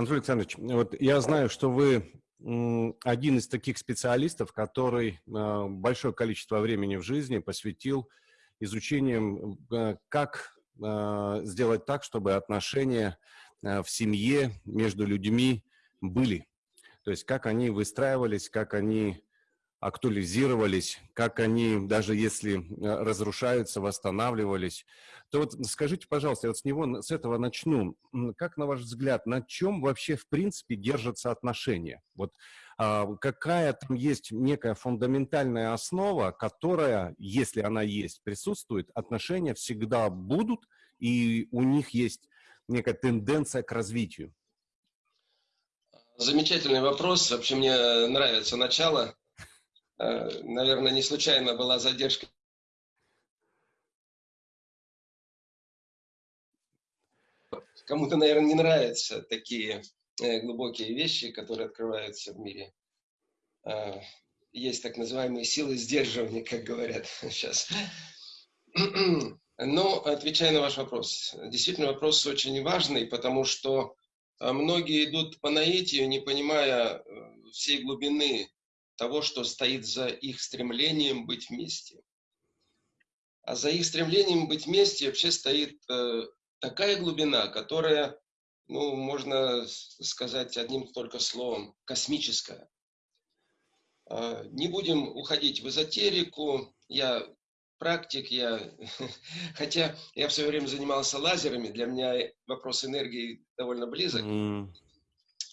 Анатолий Александрович, вот я знаю, что вы один из таких специалистов, который а, большое количество времени в жизни посвятил изучением, а, как а, сделать так, чтобы отношения в семье между людьми были. То есть как они выстраивались, как они актуализировались, как они, даже если э, разрушаются, восстанавливались, то вот скажите, пожалуйста, я вот с него, с этого начну. Как, на ваш взгляд, на чем вообще, в принципе, держатся отношения? Вот а, какая там есть некая фундаментальная основа, которая, если она есть, присутствует, отношения всегда будут, и у них есть некая тенденция к развитию? Замечательный вопрос. Вообще мне нравится начало Э, наверное, не случайно была задержка. Кому-то, наверное, не нравятся такие э, глубокие вещи, которые открываются в мире. Э, есть так называемые силы сдерживания, как говорят сейчас. Но, отвечая на ваш вопрос, действительно вопрос очень важный, потому что многие идут по наитию, не понимая всей глубины того, что стоит за их стремлением быть вместе. А за их стремлением быть вместе вообще стоит э, такая глубина, которая, ну, можно сказать одним только словом, космическая. Э, не будем уходить в эзотерику. Я практик, я, хотя я в свое время занимался лазерами, для меня вопрос энергии довольно близок. Mm.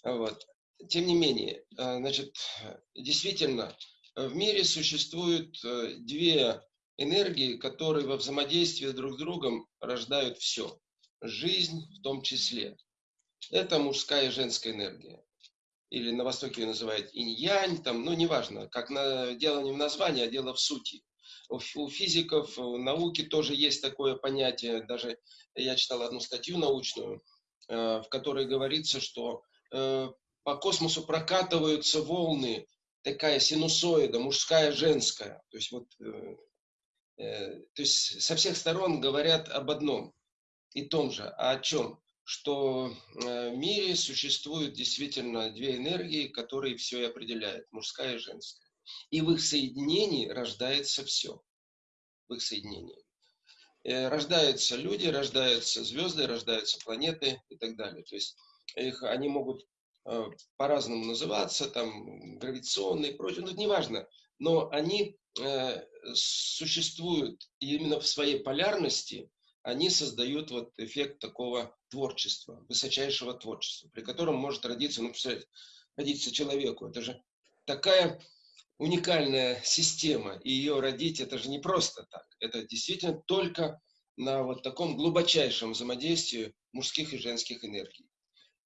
Вот тем не менее, э, значит, действительно, в мире существуют э, две энергии, которые во взаимодействии друг с другом рождают все. Жизнь в том числе. Это мужская и женская энергия. Или на Востоке ее называют инь-янь, там, ну, неважно, как на, дело не в названии, а дело в сути. У, у физиков, в науке тоже есть такое понятие. Даже я читал одну статью научную, э, в которой говорится, что по космосу прокатываются волны, такая синусоида, мужская, женская. То есть, вот, э, э, то есть со всех сторон говорят об одном и том же. А о чем? Что э, в мире существуют действительно две энергии, которые все и определяют, мужская и женская. И в их соединении рождается все. В их соединении. Э, рождаются люди, рождаются звезды, рождаются планеты и так далее. То есть их, они могут по-разному называться, там, гравитационные и прочее, ну, это не важно. Но они э, существуют и именно в своей полярности они создают вот эффект такого творчества, высочайшего творчества, при котором может родиться, ну, представляете, родиться человеку. Это же такая уникальная система, и ее родить, это же не просто так. Это действительно только на вот таком глубочайшем взаимодействии мужских и женских энергий.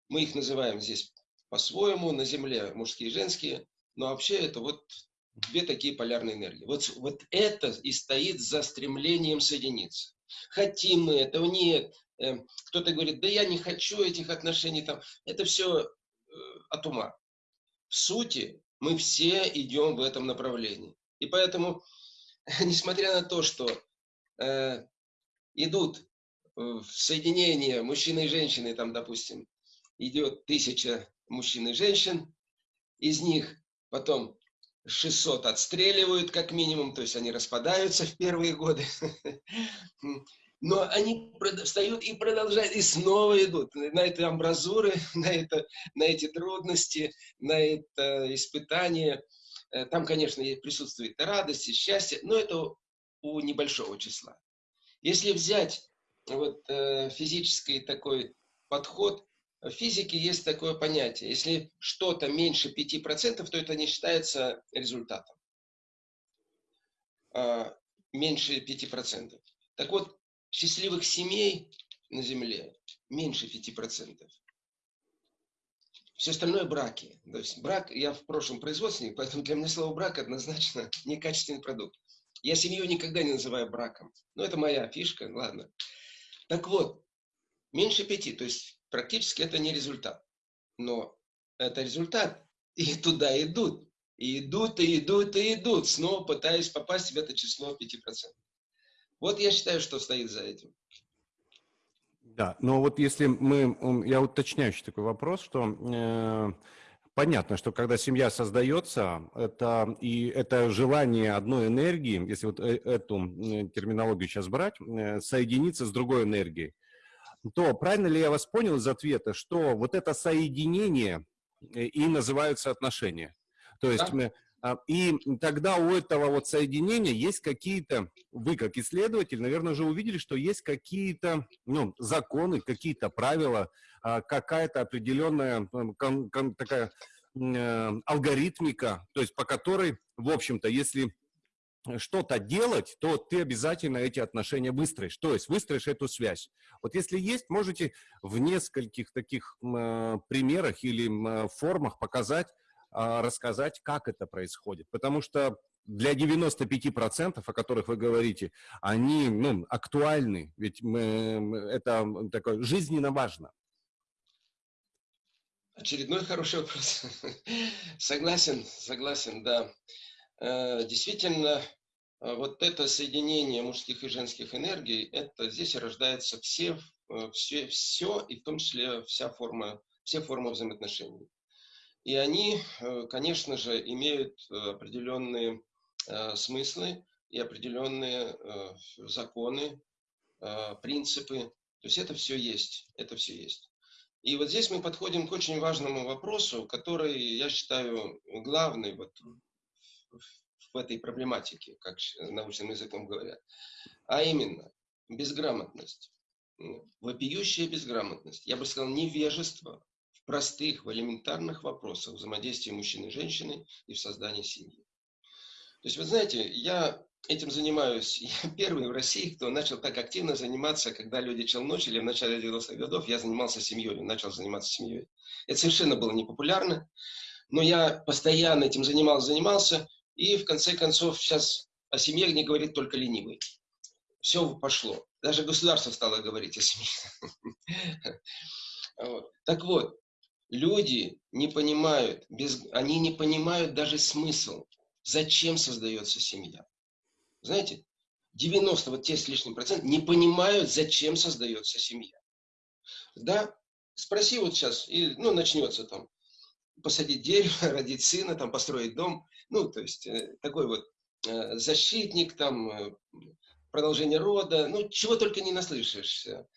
Мы их называем здесь по-своему, на Земле мужские и женские, но вообще это вот две такие полярные энергии. Вот, вот это и стоит за стремлением соединиться. Хотим мы этого, нет. Эм, кто-то говорит, да я не хочу этих отношений, там. это все э, от ума. В сути, мы все идем в этом направлении. И поэтому, несмотря на то, что э, идут в соединение мужчины и женщины, там, допустим, идет тысяча мужчин и женщин. Из них потом 600 отстреливают как минимум, то есть они распадаются в первые годы. Но они встают и продолжают, и снова идут на эти амбразуры, на, это, на эти трудности, на это испытание. Э, там, конечно, присутствует радость и счастье, но это у небольшого числа. Если взять вот, э, физический такой подход, в физике есть такое понятие. Если что-то меньше 5%, то это не считается результатом. А, меньше 5%. Так вот, счастливых семей на Земле меньше 5%. Все остальное браки. То есть брак, я в прошлом производственник, поэтому для меня слово брак однозначно некачественный продукт. Я семью никогда не называю браком. Но это моя фишка, ладно. Так вот, меньше пяти, то есть практически это не результат. Но это результат. И туда идут. И идут, и идут, и идут, снова пытаясь попасть в это число 5%. Вот я считаю, что стоит за этим. Да, но вот если мы, я уточняющий такой вопрос, что э, понятно, что когда семья создается, это и это желание одной энергии, если вот э, эту терминологию сейчас брать, э, соединиться с другой энергией, то правильно ли я вас понял из ответа, что вот это соединение э, и называются отношения? То есть да. А, и тогда у этого вот соединения есть какие-то, вы как исследователь, наверное, уже увидели, что есть какие-то ну, законы, какие-то правила, а, какая-то определенная кон, такая э, алгоритмика, то есть по которой, в общем-то, если что-то делать, то ты обязательно эти отношения выстроишь, то есть выстроишь эту связь. Вот если есть, можете в нескольких таких э, примерах или э, формах показать, а, рассказать, как это происходит. Потому что для 95%, о которых вы говорите, они ну, актуальны, ведь мы, это такое жизненно важно. Очередной хороший вопрос. согласен, согласен, да. Э, действительно, э, вот это соединение мужских и женских энергий, это здесь рождается все, э, все, все и в том числе вся форма, все формы взаимоотношений. И они, конечно же, имеют определенные смыслы и определенные законы, принципы. То есть это все есть, это все есть. И вот здесь мы подходим к очень важному вопросу, который, я считаю, главный вот в этой проблематике, как научным языком говорят. А именно, безграмотность. Вопиющая безграмотность. Я бы сказал, невежество простых, в элементарных вопросах взаимодействия мужчины и женщины и в создании семьи. То есть, вы знаете, я этим занимаюсь. Я первый в России, кто начал так активно заниматься, когда люди челночили в начале 90-х годов, я занимался семьей, начал заниматься семьей. Это совершенно было непопулярно, но я постоянно этим занимался, занимался, и в конце концов сейчас о семье не говорит только ленивый. Все пошло. Даже государство стало говорить о семье. Так вот, люди не понимают, они не понимают даже смысл, зачем создается семья. Знаете, 90, вот те с лишним процент, не понимают, зачем создается семья. Да, спроси вот сейчас, ну, начнется там, посадить дерево, родить сына, там, построить дом, ну, то есть, э, такой вот э, защитник, там, э, продолжение рода, ну, чего только не наслышишься.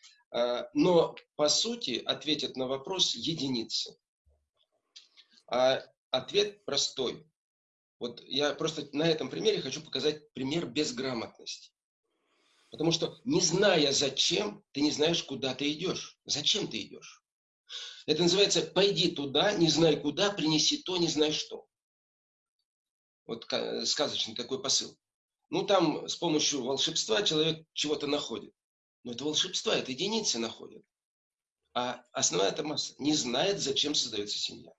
Но, по сути, ответят на вопрос единицы. А ответ простой. Вот я просто на этом примере хочу показать пример безграмотности. Потому что, не зная зачем, ты не знаешь, куда ты идешь. Зачем ты идешь? Это называется «пойди туда, не знай куда, принеси то, не знай что». Вот сказочный такой посыл. Ну, там с помощью волшебства человек чего-то находит. Но это волшебство, это единицы находят. А основная эта масса не знает, зачем создается семья.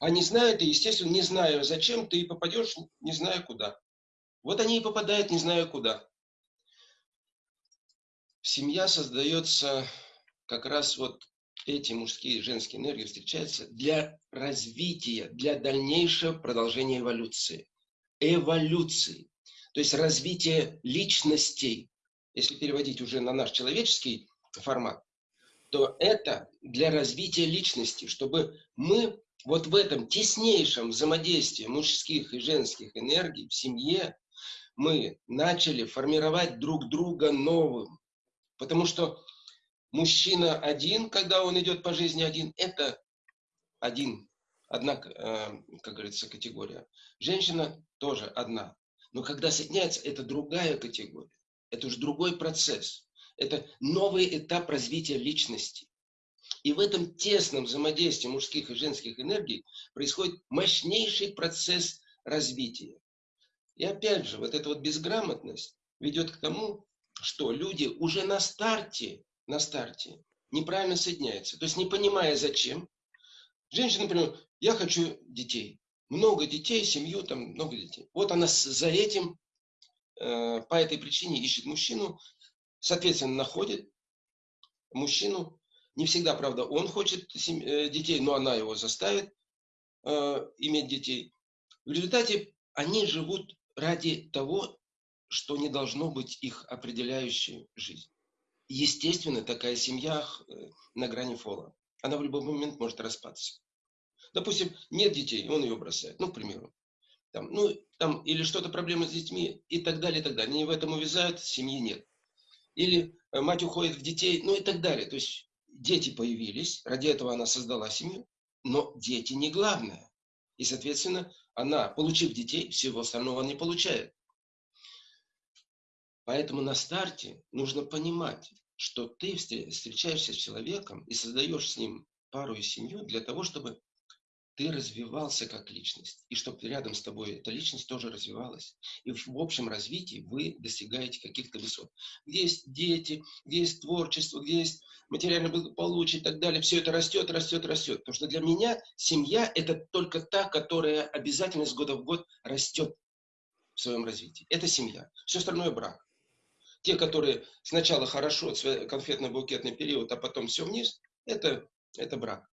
А не знает, и, естественно, не зная, зачем, ты попадешь, не зная куда. Вот они и попадают, не зная куда. Семья создается как раз вот эти мужские и женские энергии встречаются для развития, для дальнейшего продолжения эволюции. Эволюции. То есть развития личностей, если переводить уже на наш человеческий формат, то это для развития личности, чтобы мы вот в этом теснейшем взаимодействии мужских и женских энергий в семье мы начали формировать друг друга новым. Потому что мужчина один, когда он идет по жизни один, это один, одна, э, как говорится, категория. Женщина тоже одна. Но когда соединяется, это другая категория. Это уже другой процесс. Это новый этап развития личности. И в этом тесном взаимодействии мужских и женских энергий происходит мощнейший процесс развития. И опять же, вот эта вот безграмотность ведет к тому, что люди уже на старте, на старте неправильно соединяются. То есть не понимая зачем. Женщина, например, я хочу детей. Много детей, семью, там много детей. Вот она за этим Э, по этой причине ищет мужчину, соответственно, находит мужчину. Не всегда, правда, он хочет э, детей, но она его заставит э, иметь детей. В результате они живут ради того, что не должно быть их определяющей жизнь. естественно, такая семья на грани фола. Она в любой момент может распаться. Допустим, нет детей, он ее бросает, ну, к примеру. Там, ну, там, или что-то проблемы с детьми и так далее, и так далее. Они в этом увязают, семьи нет. Или э, мать уходит в детей, ну и так далее. То есть дети появились, ради этого она создала семью, но дети не главное. И, соответственно, она, получив детей, всего остального не получает. Поэтому на старте нужно понимать, что ты встречаешься с человеком и создаешь с ним пару и семью для того, чтобы ты развивался как личность, и чтобы рядом с тобой эта личность тоже развивалась. И в общем развитии вы достигаете каких-то высот. Где есть дети, где есть творчество, где есть материальное благополучие и так далее, все это растет, растет, растет. Потому что для меня семья – это только та, которая обязательно с года в год растет в своем развитии. Это семья. Все остальное – брак. Те, которые сначала хорошо, конфетно-букетный период, а потом все вниз, это, это брак.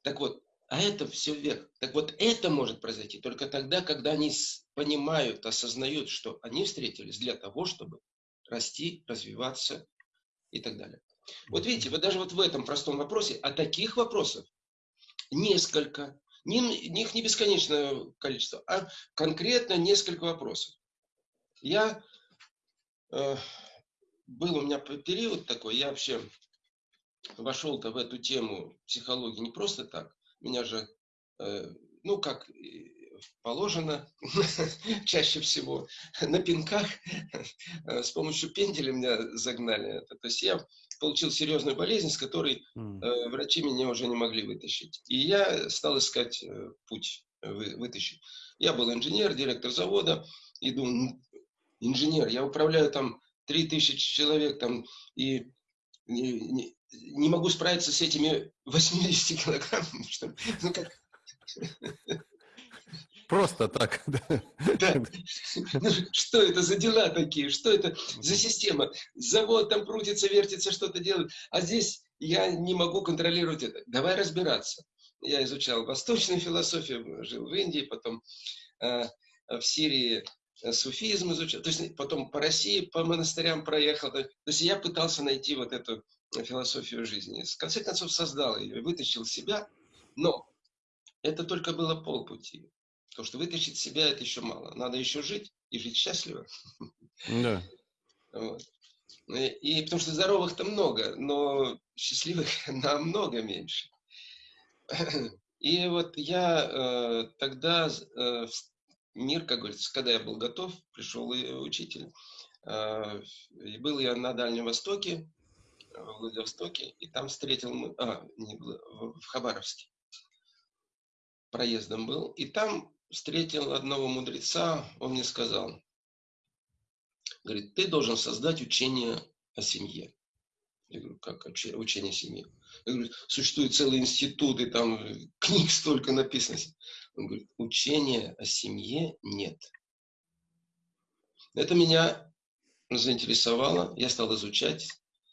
Так вот, а это все вверх. Так вот, это может произойти только тогда, когда они понимают, осознают, что они встретились для того, чтобы расти, развиваться и так далее. Вот видите, вот даже вот в этом простом вопросе, а таких вопросов несколько, не, их не бесконечное количество, а конкретно несколько вопросов. Я был у меня период такой, я вообще вошел-то в эту тему психологии не просто так. Меня же, э, ну, как положено, чаще всего на пинках, э, с помощью пенделя меня загнали. То есть я получил серьезную болезнь, с которой врачи меня уже не могли вытащить. И я стал искать путь вытащить. Я был инженер, директор завода, и думаю, инженер, я управляю там 3000 человек там и не, не, могу справиться с этими 80 килограммами. Что, ну как... Просто так. Да. Ну, что это за дела такие? Что это за система? Завод там крутится, вертится, что-то делает. А здесь я не могу контролировать это. Давай разбираться. Я изучал восточную философию, жил в Индии, потом э, в Сирии суфизм изучал, то есть потом по России, по монастырям проехал. То есть я пытался найти вот эту философию жизни. В конце концов создал ее, вытащил себя, но это только было полпути. Потому что вытащить себя это еще мало. Надо еще жить и жить счастливо. Да. Вот. И потому что здоровых-то много, но счастливых намного меньше. И вот я э, тогда э, мир, как говорится, когда я был готов, пришел и учитель. А, и был я на Дальнем Востоке, в Владивостоке, и там встретил, а, не, в Хабаровске, проездом был, и там встретил одного мудреца, он мне сказал, говорит, ты должен создать учение о семье. Я говорю, как учение о семье? Я говорю, существуют целые институты, там книг столько написано. Он говорит, учения о семье нет. Это меня заинтересовало, я стал изучать.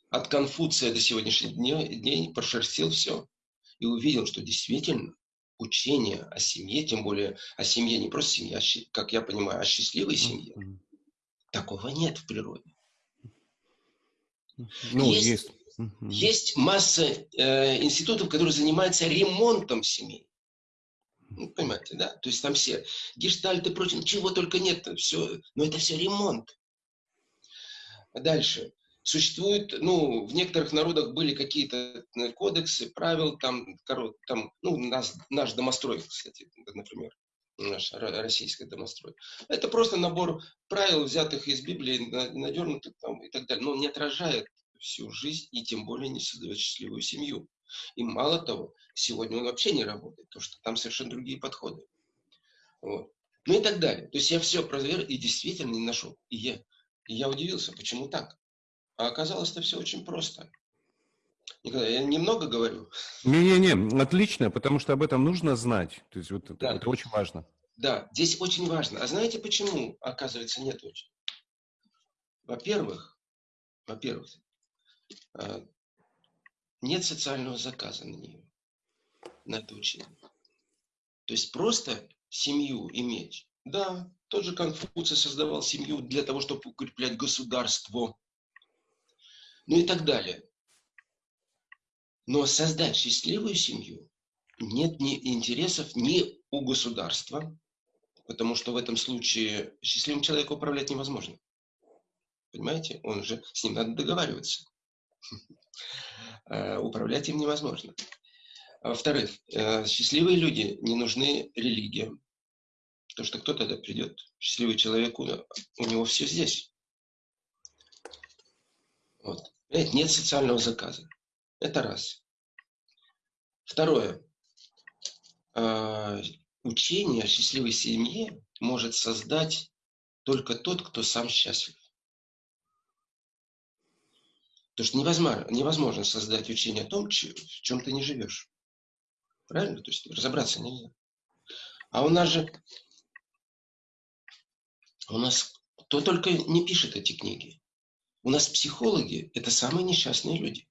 От Конфуция до сегодняшних дней, дней прошерстил все и увидел, что действительно учение о семье, тем более о семье, не просто семье, а, как я понимаю, о счастливой семье, такого нет в природе. Ну, есть, есть. есть масса э, институтов, которые занимаются ремонтом семей. Ну, понимаете, да? То есть там все гештальты, прочее, чего только нет, все, но это все ремонт. Дальше. Существует, ну, в некоторых народах были какие-то э, кодексы, правил, там, там ну, наш, наш домострой, кстати, например, наш российский домострой. Это просто набор правил, взятых из Библии, надернутых там и так далее, но не отражает всю жизнь и тем более не создает счастливую семью. И мало того, сегодня он вообще не работает, потому что там совершенно другие подходы. Вот. Ну и так далее. То есть я все проверил и действительно не нашел. И я, и я удивился, почему так. А оказалось, это все очень просто. Николай, я немного говорю. Не-не-не, отлично, потому что об этом нужно знать. То есть вот да. это очень важно. Да, здесь очень важно. А знаете почему, оказывается, нет очень? Во-первых, во-первых, а, нет социального заказа на нее, на это учение. То есть просто семью иметь. Да, тот же Конфуций создавал семью для того, чтобы укреплять государство. ну и так далее. Но создать счастливую семью нет ни интересов ни у государства, потому что в этом случае счастливым человеком управлять невозможно. Понимаете? Он же, с ним надо договариваться. Э, управлять им невозможно. А во-вторых, э, счастливые люди не нужны религиям. Потому что кто тогда придет? Счастливый человек, у него все здесь. Вот. Нет социального заказа. Это раз. Второе. А, учение о счастливой семье может создать только тот, кто сам счастлив. Потому что невозможно, невозможно создать учение о том, в чем ты не живешь. Правильно? То есть разобраться нельзя. А у нас же, у нас кто только не пишет эти книги. У нас психологи – это самые несчастные люди.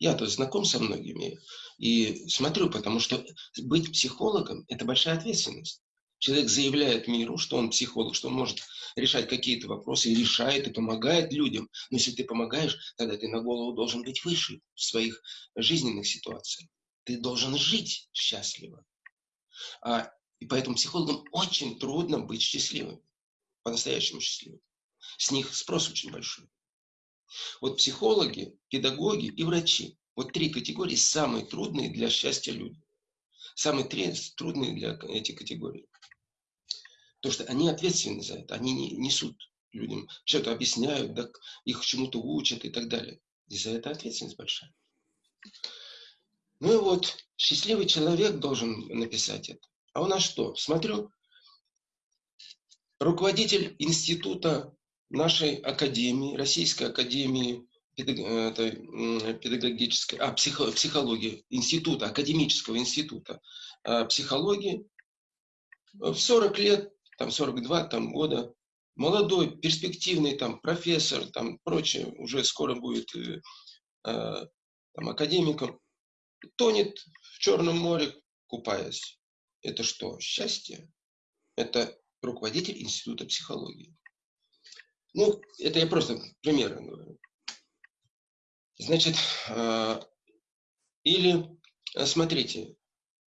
Я-то знаком со многими и смотрю, потому что быть психологом – это большая ответственность. Человек заявляет миру, что он психолог, что он может решать какие-то вопросы и решает, и помогает людям. Но если ты помогаешь, тогда ты на голову должен быть выше в своих жизненных ситуациях. Ты должен жить счастливо. А, и поэтому психологам очень трудно быть счастливым, по-настоящему счастливым. С них спрос очень большой. Вот психологи, педагоги и врачи. Вот три категории самые трудные для счастья люди. Самые три трудные для этих категорий. Потому что они ответственны за это. Они не, несут людям, что-то объясняют, да, их чему-то учат и так далее. И за это ответственность большая. Ну и вот, счастливый человек должен написать это. А у нас что? Смотрю, руководитель института нашей академии, Российской академии педагогической, а, психо, психологии, института, академического института а, психологии, в 40 лет, там 42 там, года, молодой, перспективный там профессор, там прочее, уже скоро будет э, э, там, академиком, тонет в Черном море, купаясь. Это что, счастье? Это руководитель Института психологии. Ну, это я просто примеры говорю. Значит, а, или, а, смотрите,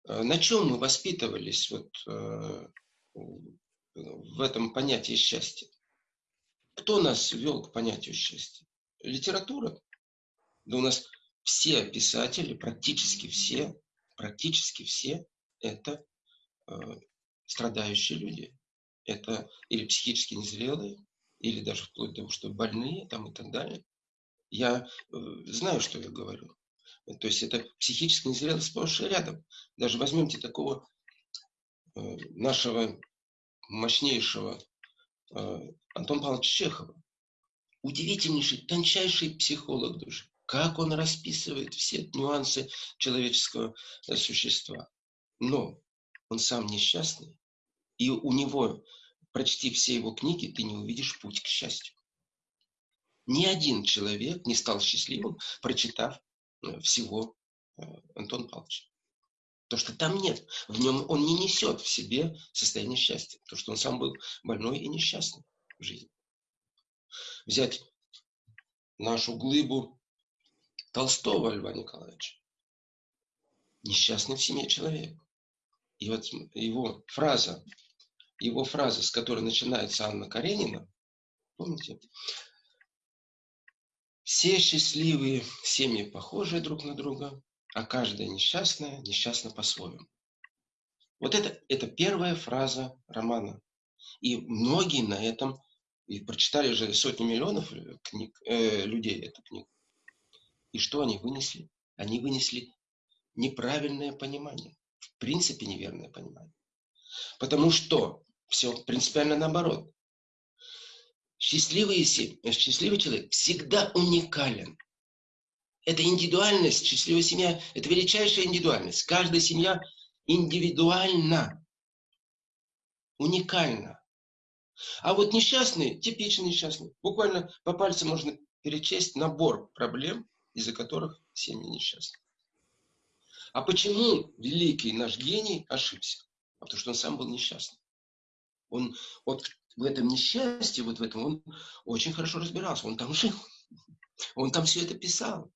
а, на чем мы воспитывались вот в этом понятии счастья? Кто нас вел к понятию счастья? Литература? Да у нас все писатели, практически все, практически все, это страдающие люди. Это или психически незрелые, или даже вплоть до того, что больные там и так далее. Я э, знаю, что я говорю. То есть это психически незрелость сплошь и рядом. Даже возьмемте такого э, нашего мощнейшего э, Антона Павловича Чехова. Удивительнейший, тончайший психолог души. Как он расписывает все нюансы человеческого э, существа. Но он сам несчастный, и у него прочти все его книги, ты не увидишь путь к счастью. Ни один человек не стал счастливым, прочитав э, всего э, Антон Павловича. То, что там нет. В нем он не несет в себе состояние счастья. То, что он сам был больной и несчастный в жизни. Взять нашу глыбу Толстого Льва Николаевича. Несчастный в семье человек. И вот его фраза его фраза, с которой начинается Анна Каренина, помните? Все счастливые семьи похожие друг на друга, а каждая несчастная несчастна по-своему. Вот это, это первая фраза романа. И многие на этом, и прочитали же сотни миллионов книг, э, людей эту книгу. И что они вынесли? Они вынесли неправильное понимание. В принципе, неверное понимание. Потому что все принципиально наоборот. Счастливый, счастливый человек всегда уникален. Это индивидуальность, счастливая семья – это величайшая индивидуальность. Каждая семья индивидуальна, уникальна. А вот несчастный, типичный несчастный, буквально по пальцам можно перечесть набор проблем, из-за которых семьи несчастны. А почему великий наш гений ошибся? Потому что он сам был несчастный. Он вот в этом несчастье, вот в этом, он очень хорошо разбирался, он там жил. Он там все это писал.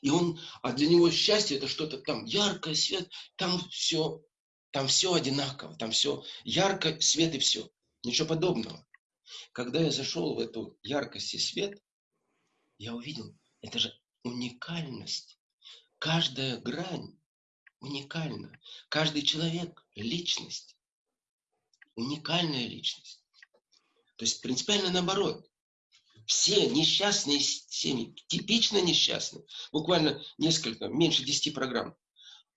И он, а для него счастье это что-то там яркое, свет, там все, там все одинаково, там все ярко, свет и все. Ничего подобного. Когда я зашел в эту яркость и свет, я увидел, это же уникальность. Каждая грань уникальна. Каждый человек – личность. Уникальная личность. То есть принципиально наоборот. Все несчастные семьи, типично несчастные, буквально несколько, меньше 10 программ,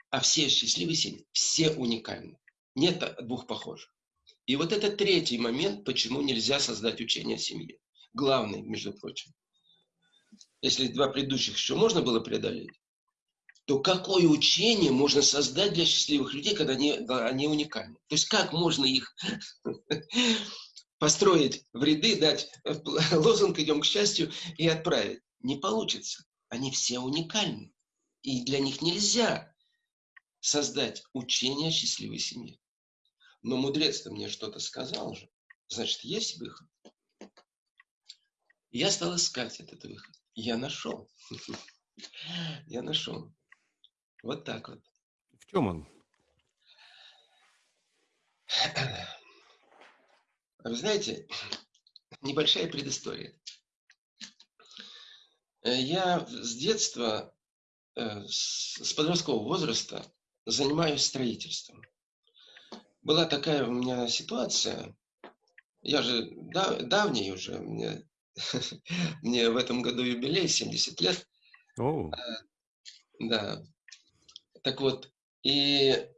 а все счастливые семьи, все уникальны. Нет двух похожих. И вот это третий момент, почему нельзя создать учение о семье. Главный, между прочим. Если два предыдущих еще можно было преодолеть, то какое учение можно создать для счастливых людей, когда они, они уникальны? То есть как можно их построить в ряды, дать лозунг «идем к счастью» и отправить. Не получится. Они все уникальны. И для них нельзя создать учение о счастливой семье. Но мудрец-то мне что-то сказал же. Значит, есть выход. Я стал искать этот выход. Я нашел. Я нашел. Вот так вот. В чем он? Вы знаете, небольшая предыстория. Э, я с детства, э, с подросткового возраста занимаюсь строительством. Была такая у меня ситуация, я же дав, давний уже, мне, мне в этом году юбилей, 70 лет. Oh. Да. Так вот, и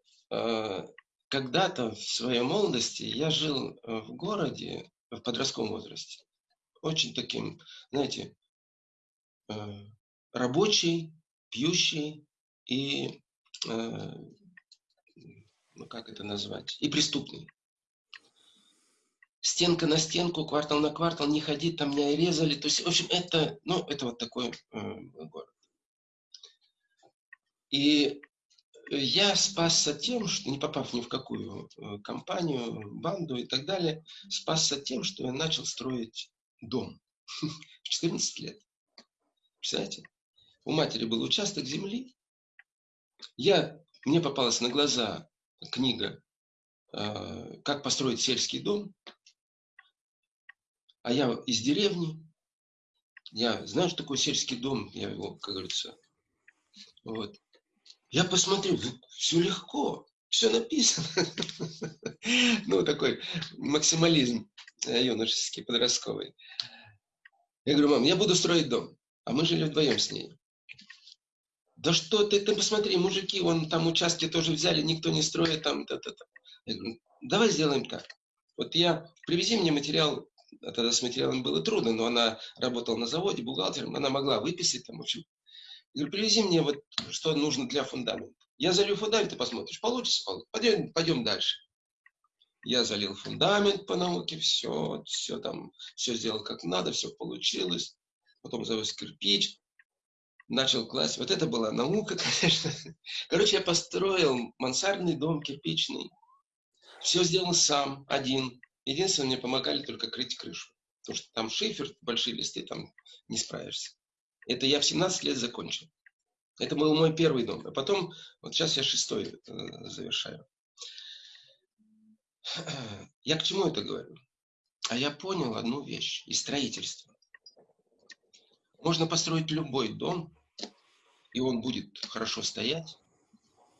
когда-то в своей молодости я жил э, в городе в подростковом возрасте. Очень таким, знаете, э, рабочий, пьющий и, э, ну как это назвать, и преступный. Стенка на стенку, квартал на квартал, не ходить, там меня резали. То есть, в общем, это, ну, это вот такой город. И я спасся тем, что не попав ни в какую э, компанию, банду и так далее, спасся тем, что я начал строить дом в 14 лет. Представляете? У матери был участок земли. Я, мне попалась на глаза книга э, «Как построить сельский дом». А я из деревни. Я знаю, что такое сельский дом. Я его, как говорится, вот. Я посмотрел, все легко, все написано. Ну, такой максимализм э, юношеский, подростковый. Я говорю, мам, я буду строить дом. А мы жили вдвоем с ней. Да что ты, ты посмотри, мужики, вон там участки тоже взяли, никто не строит там. Та -та -та. Я говорю, давай сделаем так. Вот я, привези мне материал, а тогда с материалом было трудно, но она работала на заводе бухгалтером, она могла выписать там, в общем, я говорю, привези мне вот, что нужно для фундамента. Я залью фундамент, ты посмотришь, получится, получится. Пойдем, пойдем дальше. Я залил фундамент по науке, все, все там, все сделал как надо, все получилось. Потом завез кирпич, начал класть. Вот это была наука, конечно. Короче, я построил мансардный дом кирпичный. Все сделал сам, один. Единственное, мне помогали только крыть крышу. Потому что там шифер, большие листы, там не справишься. Это я в 17 лет закончил. Это был мой первый дом. А потом, вот сейчас я шестой э, завершаю. Я к чему это говорю? А я понял одну вещь из строительства. Можно построить любой дом, и он будет хорошо стоять.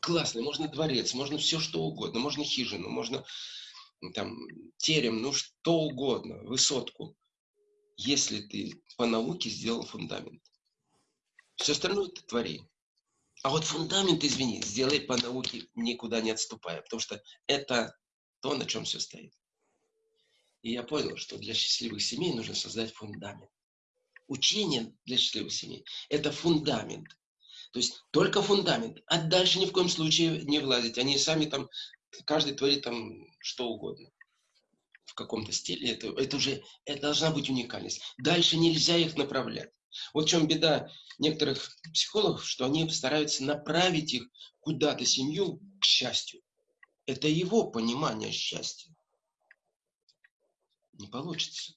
Классный, можно дворец, можно все что угодно, можно хижину, можно там терем, ну что угодно, высотку, если ты по науке сделал фундамент. Все остальное ты твори. А вот фундамент, извини, сделай по науке, никуда не отступая, потому что это то, на чем все стоит. И я понял, что для счастливых семей нужно создать фундамент. Учение для счастливых семей – это фундамент. То есть только фундамент, а дальше ни в коем случае не влазить. Они сами там, каждый творит там что угодно в каком-то стиле. Это, это уже, это должна быть уникальность. Дальше нельзя их направлять. Вот в чем беда некоторых психологов, что они стараются направить их куда-то, семью, к счастью. Это его понимание счастья. Не получится.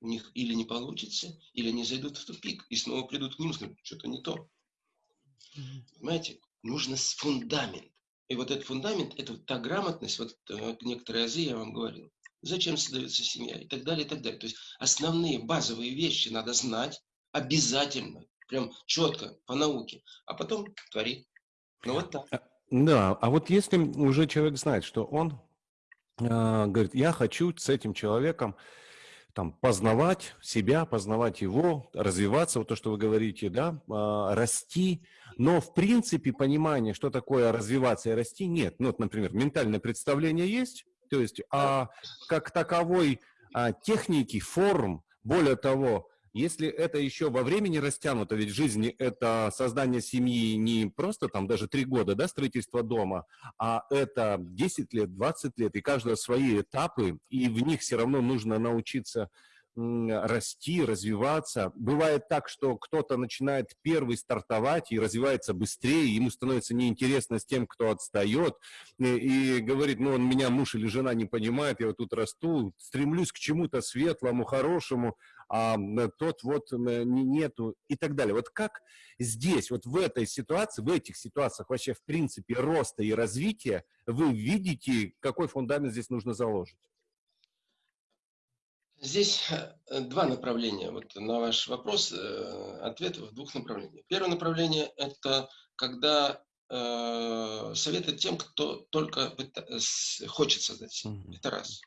у них или не получится, или они зайдут в тупик и снова придут к ним и скажут, что-то не то. Понимаете, нужно фундамент. И вот этот фундамент, это вот та грамотность, вот э, некоторые азы я вам говорил. Зачем создается семья и так далее, и так далее. То есть основные базовые вещи надо знать обязательно, прям четко, по науке, а потом твори. Ну вот так. А, да, а вот если уже человек знает, что он э, говорит, я хочу с этим человеком там, познавать себя, познавать его, развиваться, вот то, что вы говорите, да, э, расти, но в принципе понимание, что такое развиваться и расти, нет. Ну, вот, например, ментальное представление есть, то есть а, как таковой а, техники, форм, более того, если это еще во времени растянуто, ведь жизни это создание семьи не просто там даже три года, да, строительство дома, а это 10 лет, 20 лет, и каждое свои этапы, и в них все равно нужно научиться расти, развиваться. Бывает так, что кто-то начинает первый стартовать и развивается быстрее, ему становится неинтересно с тем, кто отстает, и, и говорит, ну, он меня муж или жена не понимает, я вот тут расту, стремлюсь к чему-то светлому, хорошему, а тот вот нету и так далее. Вот как здесь, вот в этой ситуации, в этих ситуациях вообще в принципе роста и развития вы видите, какой фундамент здесь нужно заложить? Здесь э, два направления. Вот на ваш вопрос э, ответ в двух направлениях. Первое направление – это когда э, советы тем, кто только хочет создать семью. Это раз.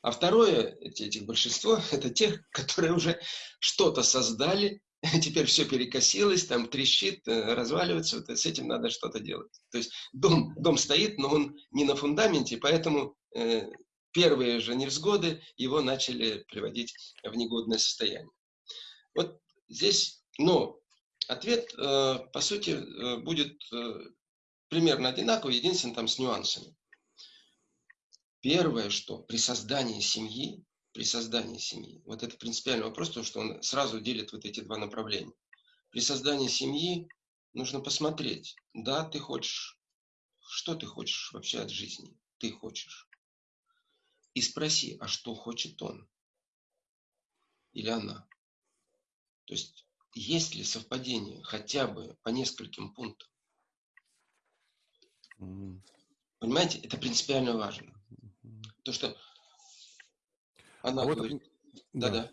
А второе, эти, этих большинство, это тех, которые уже что-то создали, теперь все перекосилось, там трещит, разваливается, вот с этим надо что-то делать. То есть дом, дом стоит, но он не на фундаменте, поэтому первые же невзгоды его начали приводить в негодное состояние. Вот здесь, но ответ, э, по сути, э, будет э, примерно одинаковый, единственное там с нюансами. Первое, что при создании семьи, при создании семьи, вот это принципиальный вопрос, потому что он сразу делит вот эти два направления. При создании семьи нужно посмотреть, да, ты хочешь, что ты хочешь вообще от жизни, ты хочешь и спроси, а что хочет он или она. То есть, есть ли совпадение хотя бы по нескольким пунктам? Mm. Понимаете, это принципиально важно. То, что она а говорит... Вот да, да.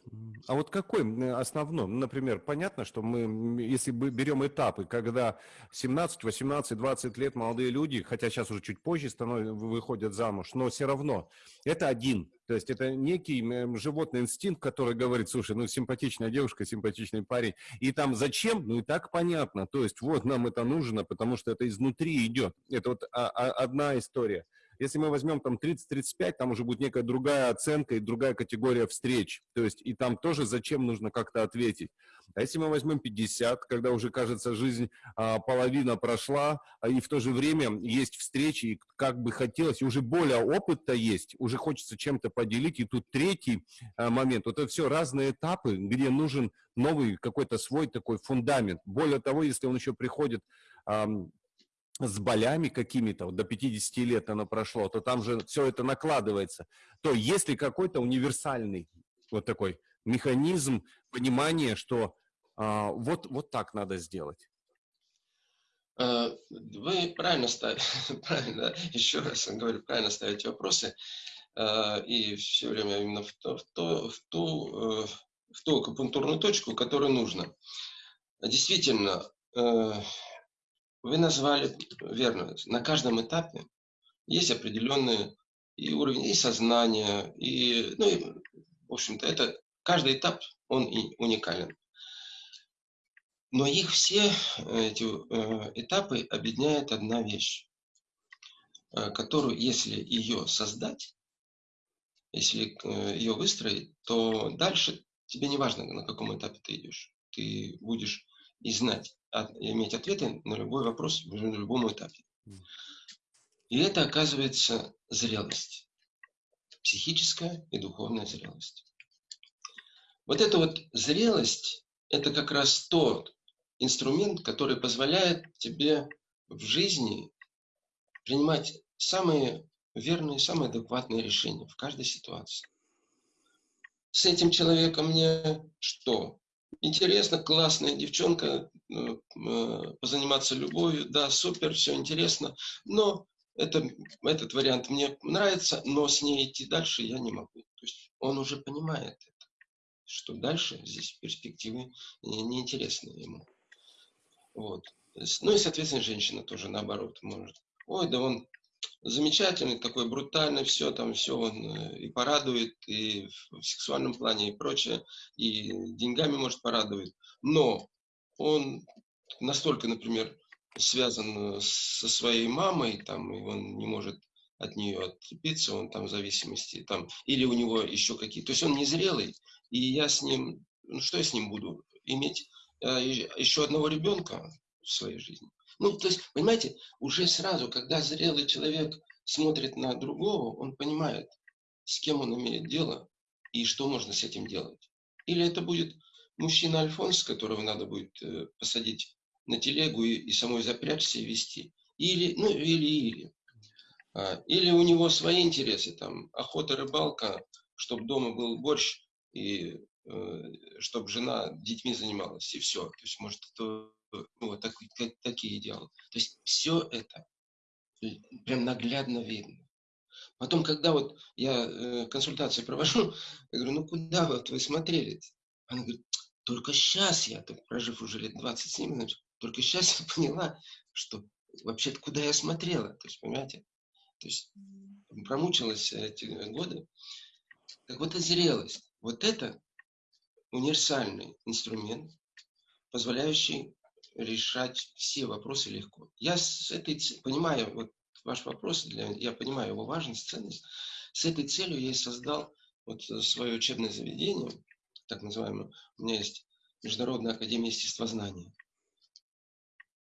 А вот какой основной? Ну, например, понятно, что мы, если берем этапы, когда 17, 18, 20 лет молодые люди, хотя сейчас уже чуть позже становятся, выходят замуж, но все равно это один. То есть это некий животный инстинкт, который говорит, слушай, ну симпатичная девушка, симпатичный парень. И там зачем? Ну и так понятно. То есть вот нам это нужно, потому что это изнутри идет. Это вот а, а, одна история. Если мы возьмем там 30-35, там уже будет некая другая оценка и другая категория встреч. То есть и там тоже зачем нужно как-то ответить. А если мы возьмем 50, когда уже, кажется, жизнь а, половина прошла, а, и в то же время есть встречи, и как бы хотелось, и уже более опыта есть, уже хочется чем-то поделить. И тут третий а, момент. Вот это все разные этапы, где нужен новый какой-то свой такой фундамент. Более того, если он еще приходит с болями какими-то, вот до 50 лет оно прошло, то там же все это накладывается. То есть ли какой-то универсальный вот такой механизм понимания, что а, вот, вот так надо сделать? Э, вы правильно ставите, правильно, еще раз говорю, правильно ставите вопросы, э, и все время именно в, то, в, то, в, ту, э, в ту акупунктурную точку, которую нужно. Действительно, вы назвали верно. На каждом этапе есть определенный и уровень и сознания, и, ну, и, в общем-то, это каждый этап, он и уникален. Но их все, эти э, этапы, объединяет одна вещь, э, которую, если ее создать, если э, ее выстроить, то дальше тебе не важно, на каком этапе ты идешь. Ты будешь и знать, иметь ответы на любой вопрос на любом этапе. И это оказывается зрелость. Психическая и духовная зрелость. Вот эта вот зрелость, это как раз тот инструмент, который позволяет тебе в жизни принимать самые верные, самые адекватные решения в каждой ситуации. с этим человеком мне что? Интересно, классная девчонка, э, э, позаниматься любовью, да, супер, все интересно, но это, этот вариант мне нравится, но с ней идти дальше я не могу. То есть он уже понимает это, что дальше здесь перспективы неинтересны ему. Вот. Ну и, соответственно, женщина тоже наоборот может. Ой, да он замечательный, такой брутальный, все там, все он э, и порадует, и в сексуальном плане, и прочее, и деньгами может порадовать. Но он настолько, например, связан э, со своей мамой, там, и он не может от нее отцепиться, он там в зависимости, там, или у него еще какие то есть он незрелый, и я с ним, ну что я с ним буду, иметь э, еще одного ребенка в своей жизни. Ну, то есть, понимаете, уже сразу, когда зрелый человек смотрит на другого, он понимает, с кем он имеет дело и что можно с этим делать. Или это будет мужчина Альфонс, которого надо будет э, посадить на телегу и, и самой запрячься и вести. Или, ну, или, или. А, или у него свои интересы, там, охота, рыбалка, чтобы дома был борщ, и э, чтобы жена детьми занималась, и все. То есть, может, это ну, вот так, как, такие идеалы. То есть все это прям наглядно видно. Потом, когда вот я э, консультации провожу, я говорю, ну куда вот вы смотрели? Она говорит, только сейчас я, так, прожив уже лет 20 с ними, значит, только сейчас я поняла, что вообще-то куда я смотрела. То есть, понимаете? То есть промучилась эти годы. Так вот, и зрелость. Вот это универсальный инструмент, позволяющий решать все вопросы легко. Я с этой понимаю вот ваш вопрос, для, я понимаю его важность, ценность. С этой целью я и создал вот свое учебное заведение, так называемое. У меня есть Международная академия естествознания,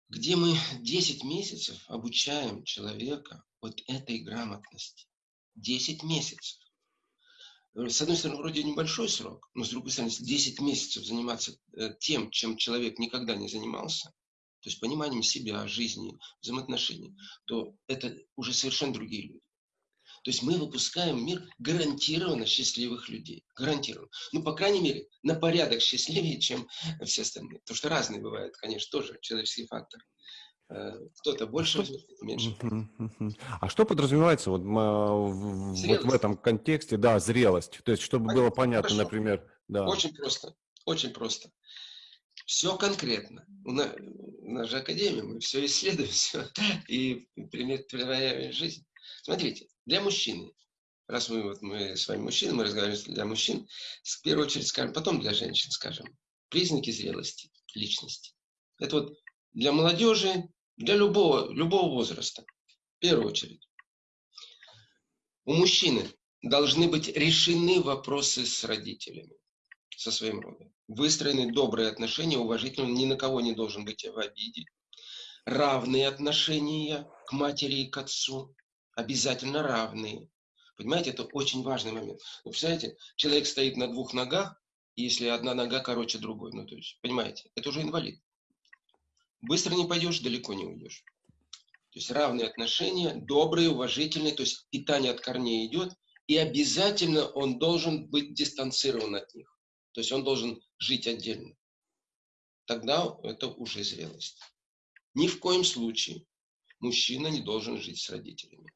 где мы 10 месяцев обучаем человека вот этой грамотности. 10 месяцев. Э, с одной стороны, вроде небольшой срок, но с другой стороны, 10 месяцев заниматься э, тем, чем человек никогда не занимался, то есть пониманием себя, жизни, взаимоотношений, то это уже совершенно другие люди. То есть мы выпускаем мир гарантированно счастливых людей. Гарантированно. Ну, по крайней мере, на порядок счастливее, чем все остальные. Потому что разные бывают, конечно, тоже человеческий фактор. Э, кто-то больше возьмет, кто-то меньше. А что подразумевается вот, вот в этом контексте, да, зрелость? То есть, чтобы Понятно, было понятно, хорошо. например. Да. Очень просто, очень просто. Все конкретно. У нас, у нас же академия, мы все исследуем, все, и применяем жизнь. Смотрите, для мужчины, раз мы, вот, мы с вами мужчины, мы разговариваем для мужчин, в первую очередь скажем, потом для женщин скажем, признаки зрелости личности. Это вот для молодежи, для любого, любого возраста, в первую очередь. У мужчины должны быть решены вопросы с родителями, со своим родом. Выстроены добрые отношения, уважительно, ни на кого не должен быть в обиде. Равные отношения к матери и к отцу, обязательно равные. Понимаете, это очень важный момент. Вы представляете, человек стоит на двух ногах, если одна нога короче другой. Ну, то есть, понимаете, это уже инвалид. Быстро не пойдешь, далеко не уйдешь. То есть равные отношения, добрые, уважительные, то есть питание от корней идет, и обязательно он должен быть дистанцирован от них. То есть он должен жить отдельно. Тогда это уже зрелость. Ни в коем случае мужчина не должен жить с родителями.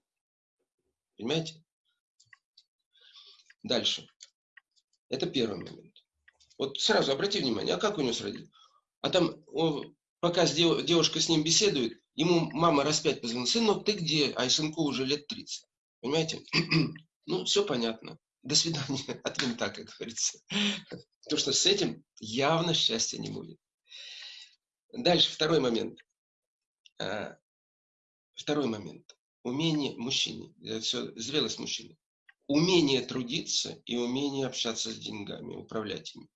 Понимаете? Дальше. Это первый момент. Вот сразу обрати внимание, а как у него с родителями? А там пока девушка с ним беседует, ему мама раз пять позвонила, сынок, ты где? А сынку уже лет 30. Понимаете? ну, все понятно. До свидания. От винта, как говорится. Потому что с этим явно счастья не будет. Дальше, второй момент. А, второй момент. Умение мужчины. Это все зрелость мужчины. Умение трудиться и умение общаться с деньгами, управлять ими.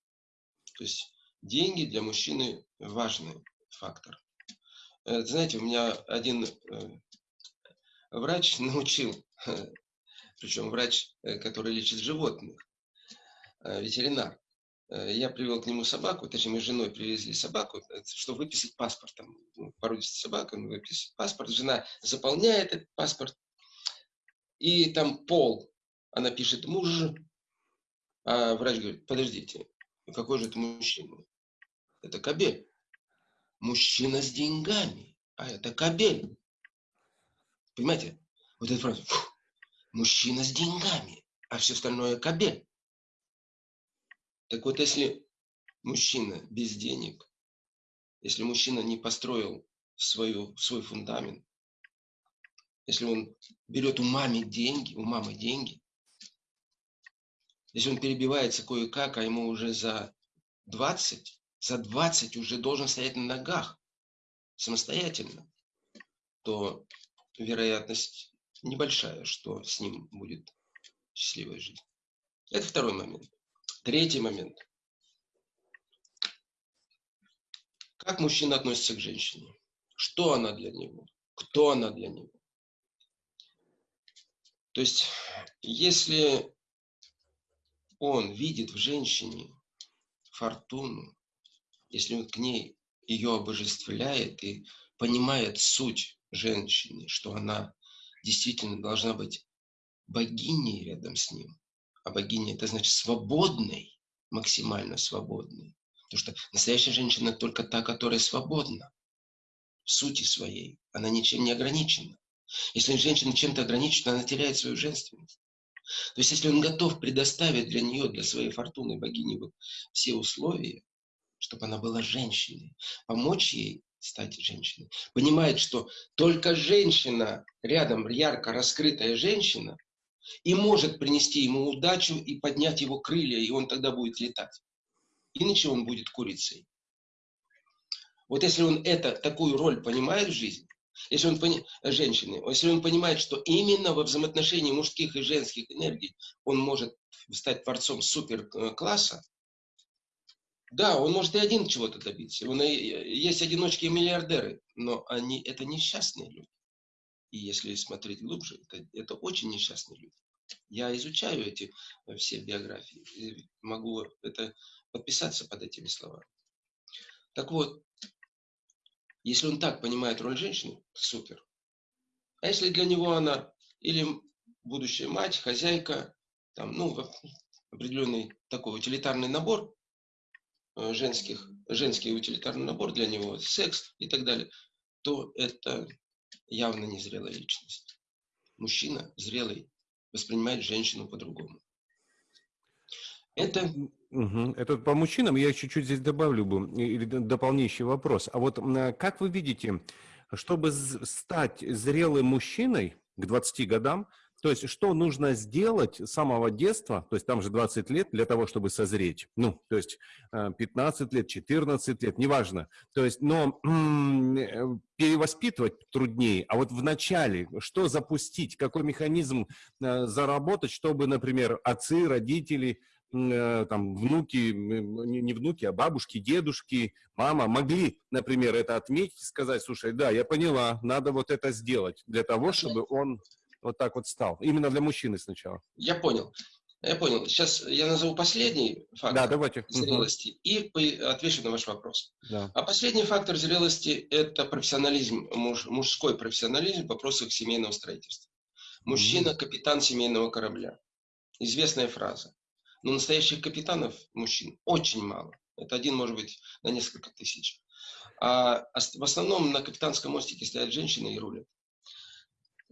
То есть деньги для мужчины важны фактор. Э, знаете, у меня один э, врач научил, причем врач, э, который лечит животных, ветеринар. Я привел к нему собаку, точнее, мы с женой привезли собаку, чтобы выписать паспорт. Там, ну, породистая собака, он выписывает паспорт. Жена заполняет этот паспорт. И там пол, она пишет муж, А врач говорит, подождите, какой же это мужчина? Это кабель. Мужчина с деньгами, а это кабель. Понимаете? Вот эта фраза. Фу, мужчина с деньгами, а все остальное кабель. Так вот, если мужчина без денег, если мужчина не построил свою, свой фундамент, если он берет у мамы деньги, у мамы деньги, если он перебивается кое-как, а ему уже за 20, за 20 уже должен стоять на ногах самостоятельно, то вероятность небольшая, что с ним будет счастливая жизнь. Это второй момент. Третий момент. Как мужчина относится к женщине? Что она для него? Кто она для него? То есть, если он видит в женщине фортуну, если он к ней ее обожествляет и понимает суть женщины, что она действительно должна быть богиней рядом с ним, а богиня это значит свободной, максимально свободной. Потому что настоящая женщина только та, которая свободна в сути своей. Она ничем не ограничена. Если женщина чем-то ограничена, она теряет свою женственность. То есть, если он готов предоставить для нее, для своей фортуны богини вот все условия, чтобы она была женщиной, помочь ей стать женщиной, понимает, что только женщина, рядом ярко раскрытая женщина, и может принести ему удачу и поднять его крылья, и он тогда будет летать. Иначе он будет курицей. Вот если он это, такую роль понимает в жизни, если он пони... женщины, если он понимает, что именно во взаимоотношении мужских и женских энергий он может стать творцом суперкласса, да, он может и один чего-то добиться. Он, есть одиночки и миллиардеры, но они это несчастные люди. И если смотреть глубже, это, это очень несчастные люди. Я изучаю эти все биографии и могу это подписаться под этими словами. Так вот, если он так понимает роль женщины, супер. А если для него она или будущая мать, хозяйка, там, ну, определенный такой утилитарный набор, э, женских, женский утилитарный набор для него, секс и так далее, то это явно незрелая личность. Мужчина зрелый воспринимает женщину по-другому. Это Угу. Это по мужчинам я чуть-чуть здесь добавлю бы, или дополняющий вопрос. А вот как вы видите, чтобы стать зрелым мужчиной к 20 годам, то есть что нужно сделать с самого детства, то есть там же 20 лет для того, чтобы созреть, ну, то есть 15 лет, 14 лет, неважно. То есть, но э, перевоспитывать труднее, а вот в начале что запустить, какой механизм э, заработать, чтобы, например, отцы, родители – Э, там внуки, не внуки, а бабушки, дедушки, мама могли, например, это отметить и сказать, слушай, да, я поняла, надо вот это сделать для того, чтобы он вот так вот стал. Именно для мужчины сначала. Я понял. Я понял. Сейчас я назову последний фактор да, давайте. зрелости угу. и отвечу на ваш вопрос. Да. А последний фактор зрелости – это профессионализм, муж, мужской профессионализм в вопросах семейного строительства. Мужчина – капитан семейного корабля. Известная фраза. Но настоящих капитанов, мужчин, очень мало. Это один, может быть, на несколько тысяч. А в основном на капитанском мостике стоят женщины и рулят.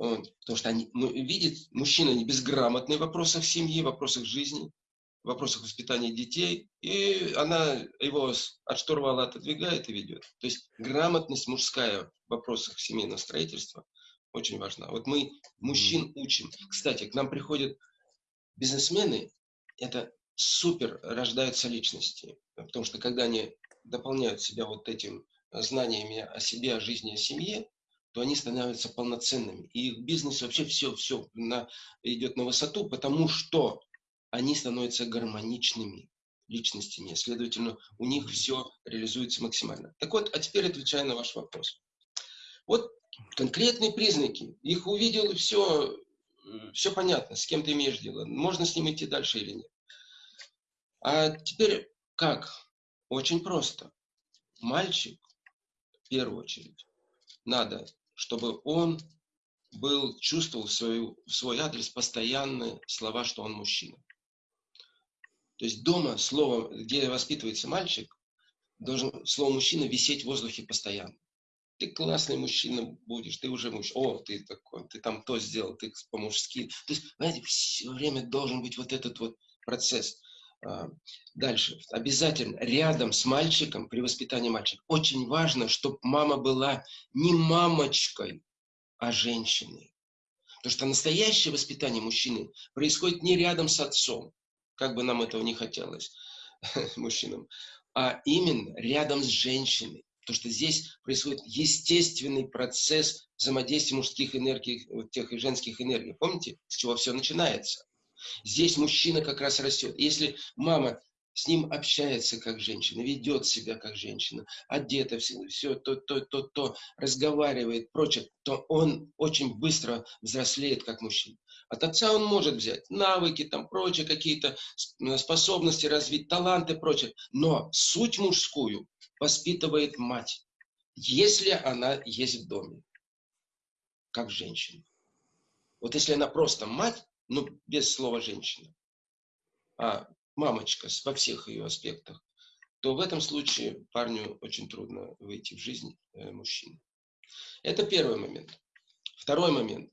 Потому что они ну, видят, мужчина не безграмотный в вопросах семьи, в вопросах жизни, в вопросах воспитания детей, и она его от штурвала отодвигает и ведет. То есть грамотность мужская в вопросах семейного строительства очень важна. Вот мы мужчин учим. Кстати, к нам приходят бизнесмены это супер рождаются личности. Потому что когда они дополняют себя вот этим знаниями о себе, о жизни, о семье, то они становятся полноценными. И их бизнес вообще все, все на, идет на высоту, потому что они становятся гармоничными личностями. Следовательно, у них все реализуется максимально. Так вот, а теперь отвечая на ваш вопрос. Вот конкретные признаки. Их увидел все, все понятно, с кем ты имеешь дело. Можно с ним идти дальше или нет. А теперь как? Очень просто. Мальчик, в первую очередь, надо, чтобы он был, чувствовал в, свою, в свой адрес постоянные слова, что он мужчина. То есть дома слово, где воспитывается мальчик, должен слово мужчина висеть в воздухе постоянно. Ты классный мужчина будешь, ты уже мужчина. О, ты такой, ты там то сделал, ты по-мужски. То есть, знаете, все время должен быть вот этот вот процесс. А, дальше. Обязательно рядом с мальчиком, при воспитании мальчика, очень важно, чтобы мама была не мамочкой, а женщиной. Потому что настоящее воспитание мужчины происходит не рядом с отцом, как бы нам этого не хотелось, мужчинам, а именно рядом с женщиной. Потому что здесь происходит естественный процесс взаимодействия мужских энергий, тех и женских энергий. Помните, с чего все начинается? Здесь мужчина как раз растет. Если мама с ним общается как женщина, ведет себя как женщина, одета, все, все то, то, то, то, разговаривает, прочее, то он очень быстро взрослеет как мужчина. От отца он может взять навыки, там, прочее, какие-то способности развить, таланты, прочее. Но суть мужскую воспитывает мать, если она есть в доме, как женщина. Вот если она просто мать, ну, без слова женщина, а мамочка во всех ее аспектах, то в этом случае парню очень трудно выйти в жизнь э, мужчины. Это первый момент. Второй момент.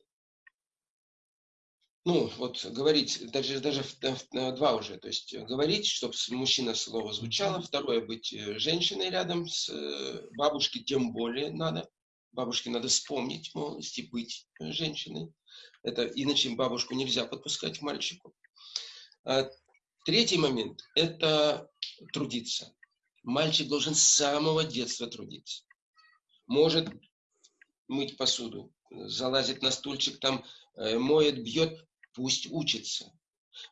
Ну, вот говорить, даже, даже два уже, то есть говорить, чтобы мужчина слово звучало. Второе, быть э, женщиной рядом с э, бабушкой, тем более надо. Бабушке надо вспомнить молодости, быть женщиной. Это иначе бабушку нельзя подпускать к мальчику. А Третий момент – это трудиться. Мальчик должен с самого детства трудиться. Может мыть посуду, залазит на стульчик, там э, моет, бьет, пусть учится.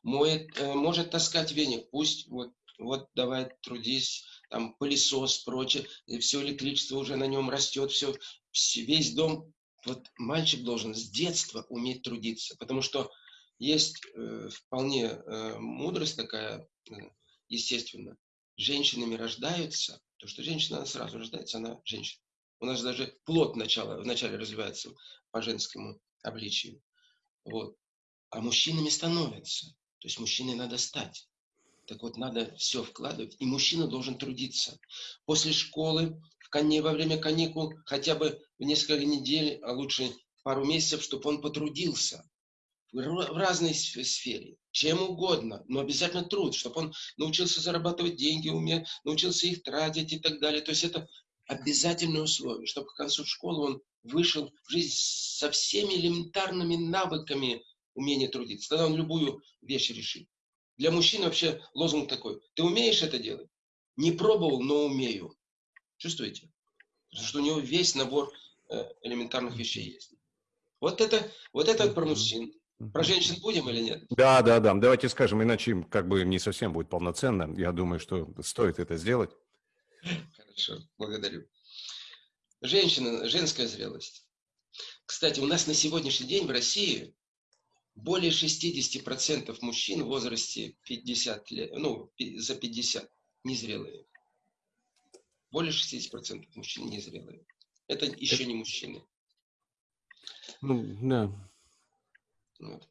Моет, э, может таскать веник, пусть вот, вот давай трудись, там пылесос, прочее, все электричество уже на нем растет, все, весь дом. Вот мальчик должен с детства уметь трудиться, потому что есть э, вполне э, мудрость такая, э, естественно. Женщинами рождаются, то что женщина она сразу рождается, она женщина. У нас даже плод начала, вначале развивается по женскому обличию. Вот. А мужчинами становятся. То есть мужчиной надо стать. Так вот, надо все вкладывать. И мужчина должен трудиться. После школы, во время каникул, хотя бы в несколько недель, а лучше пару месяцев, чтобы он потрудился в разной сфере, чем угодно, но обязательно труд, чтобы он научился зарабатывать деньги, уме, научился их тратить и так далее. То есть это обязательное условие, чтобы к концу школы он вышел в жизнь со всеми элементарными навыками умения трудиться. Тогда он любую вещь решит. Для мужчин вообще лозунг такой. Ты умеешь это делать? Не пробовал, но умею. Чувствуете? Потому что у него весь набор э, элементарных вещей есть. Вот это, вот это про мужчин. Про женщин будем или нет? Да, да, да. Давайте скажем, иначе как бы не совсем будет полноценно. Я думаю, что стоит это сделать. Хорошо, благодарю. Женщина, женская зрелость. Кстати, у нас на сегодняшний день в России более 60% мужчин в возрасте 50 лет, ну, за 50, незрелые. Более 60% мужчин незрелые. Это еще не мужчины. Ну, да. Вот.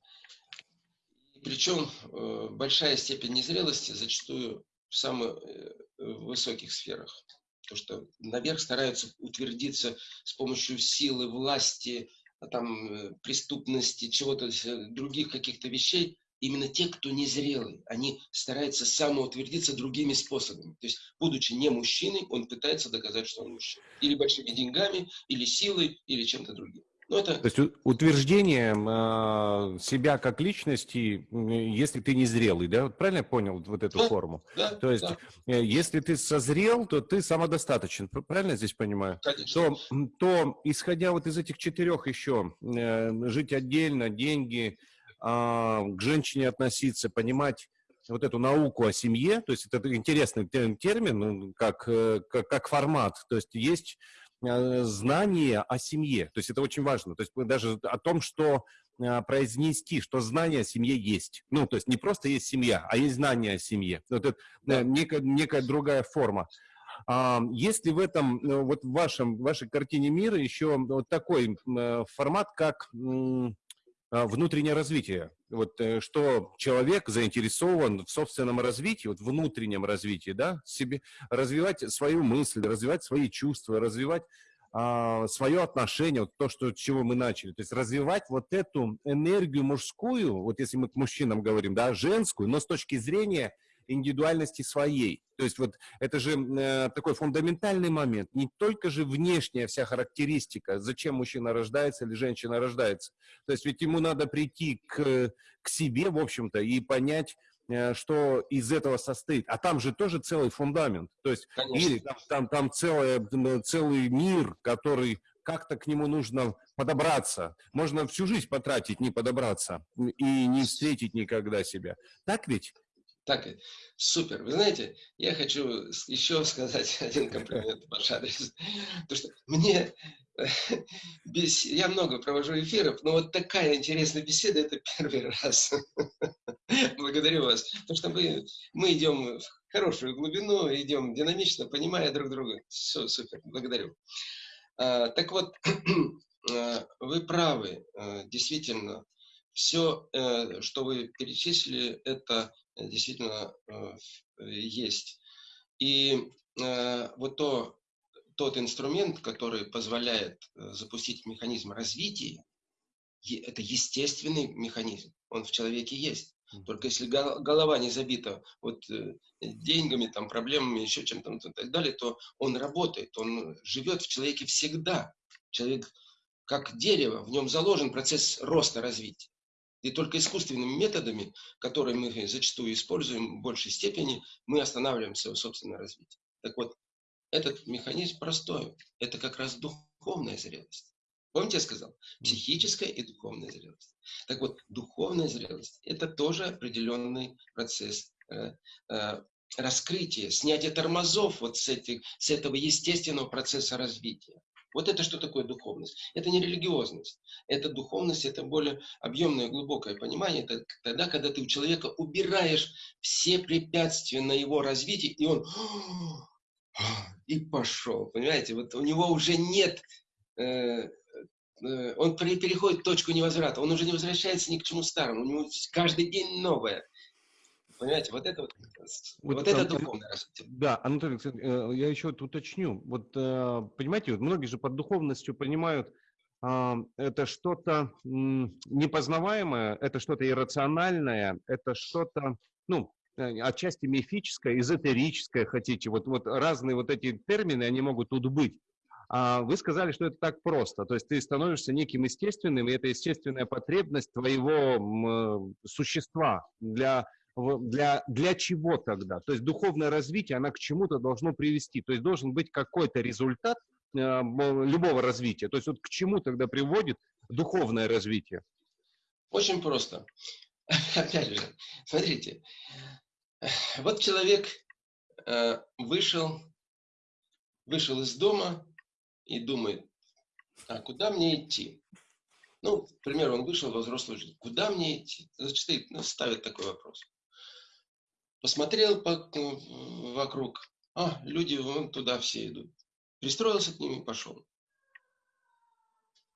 Причем э, большая степень незрелости зачастую в самых э, высоких сферах. Потому что наверх стараются утвердиться с помощью силы, власти, а там, э, преступности, чего-то, других каких-то вещей. Именно те, кто незрелый, они стараются самоутвердиться другими способами. То есть, будучи не мужчиной, он пытается доказать, что он мужчина. Или большими деньгами, или силой, или чем-то другим. Ну, это... То есть утверждение э, себя как личности, если ты не зрелый, да? Правильно я понял вот эту да, форму? Да, то есть да. Э, если ты созрел, то ты самодостаточен. Правильно я здесь понимаю? Конечно. То, то исходя вот из этих четырех еще, э, жить отдельно, деньги, к женщине относиться, понимать вот эту науку о семье, то есть это интересный термин, ну, как, э, как, как формат. То есть есть Э, знание о семье. То есть это очень важно. То есть даже о том, что э, произнести, что знание о семье есть. Ну, то есть не просто есть семья, а есть знание о семье. Вот это да. некая, некая другая форма. А, есть ли в этом, вот в вашем, вашей картине мира еще вот такой формат, как внутреннее развитие? вот, э, что человек заинтересован в собственном развитии, вот внутреннем развитии, да, себе, развивать свою мысль, развивать свои чувства, развивать а, свое отношение, вот то, что, чего мы начали, то есть развивать вот эту энергию мужскую, вот если мы к мужчинам говорим, да, женскую, но с точки зрения индивидуальности своей. То есть вот это же э, такой фундаментальный момент. Не только же внешняя вся характеристика, зачем мужчина рождается или женщина рождается. То есть ведь ему надо прийти к, к себе, в общем-то, и понять, э, что из этого состоит. А там же тоже целый фундамент. То есть или там, там, там целое, целый мир, который как-то к нему нужно подобраться. Можно всю жизнь потратить, не подобраться и не встретить никогда себя. Так ведь? Так, супер. Вы знаете, я хочу еще сказать один комплимент в ваш адрес. Потому что мне, без, я много провожу эфиров, но вот такая интересная беседа, это первый раз. Благодарю вас. Потому что мы, мы идем в хорошую глубину, идем динамично, понимая друг друга. Все, супер. Благодарю. А, так вот, а, вы правы. А, действительно, все, э, что вы перечислили, это действительно э, есть. И э, вот то, тот инструмент, который позволяет э, запустить механизм развития, это естественный механизм, он в человеке есть. Только если голова не забита вот деньгами, там, проблемами, еще чем-то и так далее, то он работает, он живет в человеке всегда. Человек как дерево, в нем заложен процесс роста, развития. И только искусственными методами, которые мы зачастую используем в большей степени, мы останавливаем свое собственное развитие. Так вот, этот механизм простой. Это как раз духовная зрелость. Помните, я сказал? Психическая и духовная зрелость. Так вот, духовная зрелость – это тоже определенный процесс э, э, раскрытия, снятия тормозов вот с, этих, с этого естественного процесса развития. Вот это что такое духовность? Это не религиозность. Это духовность, это более объемное, глубокое понимание. Это тогда, когда ты у человека убираешь все препятствия на его развитие, и он и пошел. Понимаете, вот у него уже нет э, э, он переходит точку невозврата, он уже не возвращается ни к чему старому, у него каждый день новое. Понимаете, вот это вот, вот, вот это духовное развитие. Да, Анатолий Александрович, э, я еще вот уточню. Вот, э, понимаете, вот многие же под духовностью понимают, а, это что-то непознаваемое, это что-то иррациональное, это что-то, ну, э, отчасти мифическое, эзотерическое, хотите. Вот, вот разные вот эти термины, они могут тут быть. А вы сказали, что это так просто. То есть ты становишься неким естественным, и это естественная потребность твоего существа для для, для чего тогда? То есть духовное развитие, она к чему-то должно привести. То есть должен быть какой-то результат э, любого развития. То есть вот к чему тогда приводит духовное развитие? Очень просто. Опять же, смотрите, вот человек э, вышел, вышел из дома и думает, а куда мне идти? Ну, к примеру, он вышел во взрослую жизнь. Куда мне идти? Значит, ну, ставит такой вопрос. Посмотрел по, вокруг, а, люди вон туда все идут. Пристроился к ним и пошел.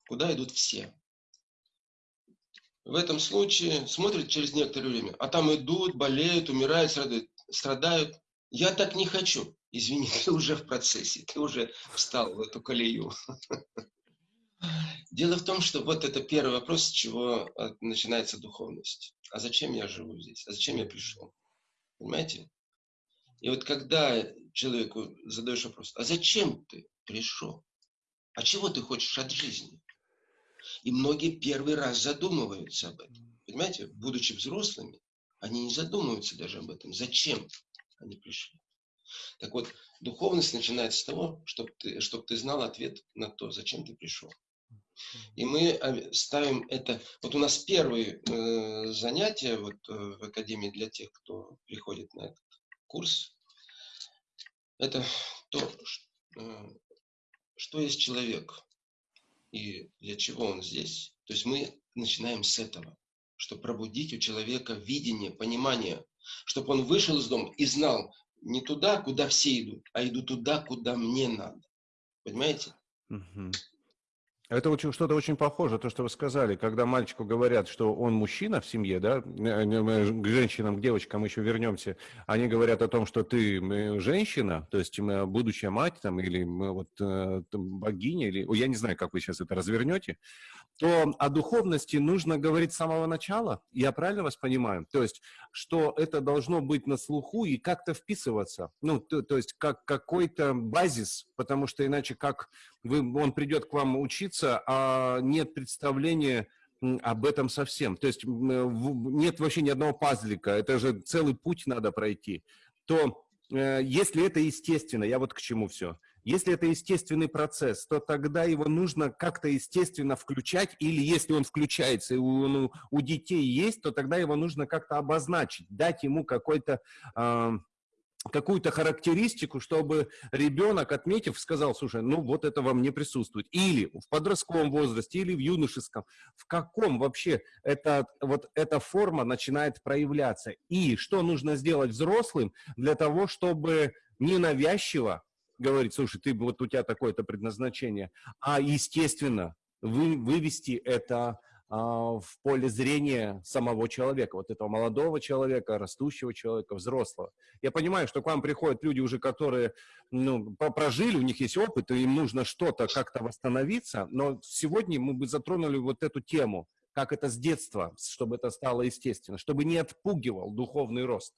Куда идут все? В этом случае смотрит через некоторое время, а там идут, болеют, умирают, страдают. страдают. Я так не хочу. Извини, ты уже в процессе, ты уже встал в эту колею. Дело в том, что вот это первый вопрос, с чего а, начинается духовность. А зачем я живу здесь? А зачем я пришел? Понимаете? И вот когда человеку задаешь вопрос, а зачем ты пришел? А чего ты хочешь от жизни? И многие первый раз задумываются об этом. Понимаете, будучи взрослыми, они не задумываются даже об этом. Зачем они пришли? Так вот, духовность начинается с того, чтобы ты, чтобы ты знал ответ на то, зачем ты пришел. И мы ставим это... Вот у нас первые э, занятия вот, э, в Академии для тех, кто приходит на этот курс. Это то, э, что есть человек и для чего он здесь. То есть мы начинаем с этого, чтобы пробудить у человека видение, понимание, чтобы он вышел из дома и знал не туда, куда все идут, а иду туда, куда мне надо. Понимаете? Угу. Это что-то очень похоже, то, что вы сказали, когда мальчику говорят, что он мужчина в семье, да, к женщинам, к девочкам еще вернемся, они говорят о том, что ты женщина, то есть будущая мать там, или вот э, богиня, или, я не знаю, как вы сейчас это развернете, то о духовности нужно говорить с самого начала, я правильно вас понимаю? То есть, что это должно быть на слуху и как-то вписываться, ну, то, то есть, как какой-то базис, потому что иначе как вы, он придет к вам учиться, а нет представления об этом совсем. То есть нет вообще ни одного пазлика, это же целый путь надо пройти. То э, если это естественно, я вот к чему все, если это естественный процесс, то тогда его нужно как-то естественно включать, или если он включается и у, у детей есть, то тогда его нужно как-то обозначить, дать ему какой-то э, какую-то характеристику, чтобы ребенок, отметив, сказал, слушай, ну вот это во мне присутствует. Или в подростковом возрасте, или в юношеском. В каком вообще это, вот эта форма начинает проявляться? И что нужно сделать взрослым для того, чтобы ненавязчиво говорить, слушай, ты вот у тебя такое-то предназначение, а естественно вы, вывести это а, в поле зрения самого человека, вот этого молодого человека, растущего человека, взрослого. Я понимаю, что к вам приходят люди уже, которые ну, прожили, у них есть опыт, и им нужно что-то как-то восстановиться, но сегодня мы бы затронули вот эту тему, как это с детства, чтобы это стало естественно, чтобы не отпугивал духовный рост.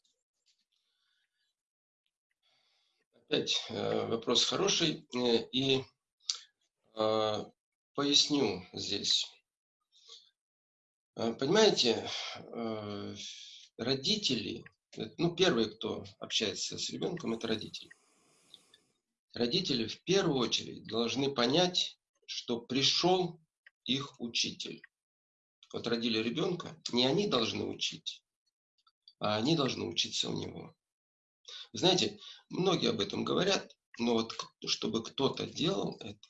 Опять э, вопрос хороший, э, и э, поясню здесь. Э, понимаете, э, родители, ну, первые, кто общается с ребенком, это родители. Родители в первую очередь должны понять, что пришел их учитель. Вот родили ребенка, не они должны учить, а они должны учиться у него. Знаете, многие об этом говорят, но вот чтобы кто-то делал это,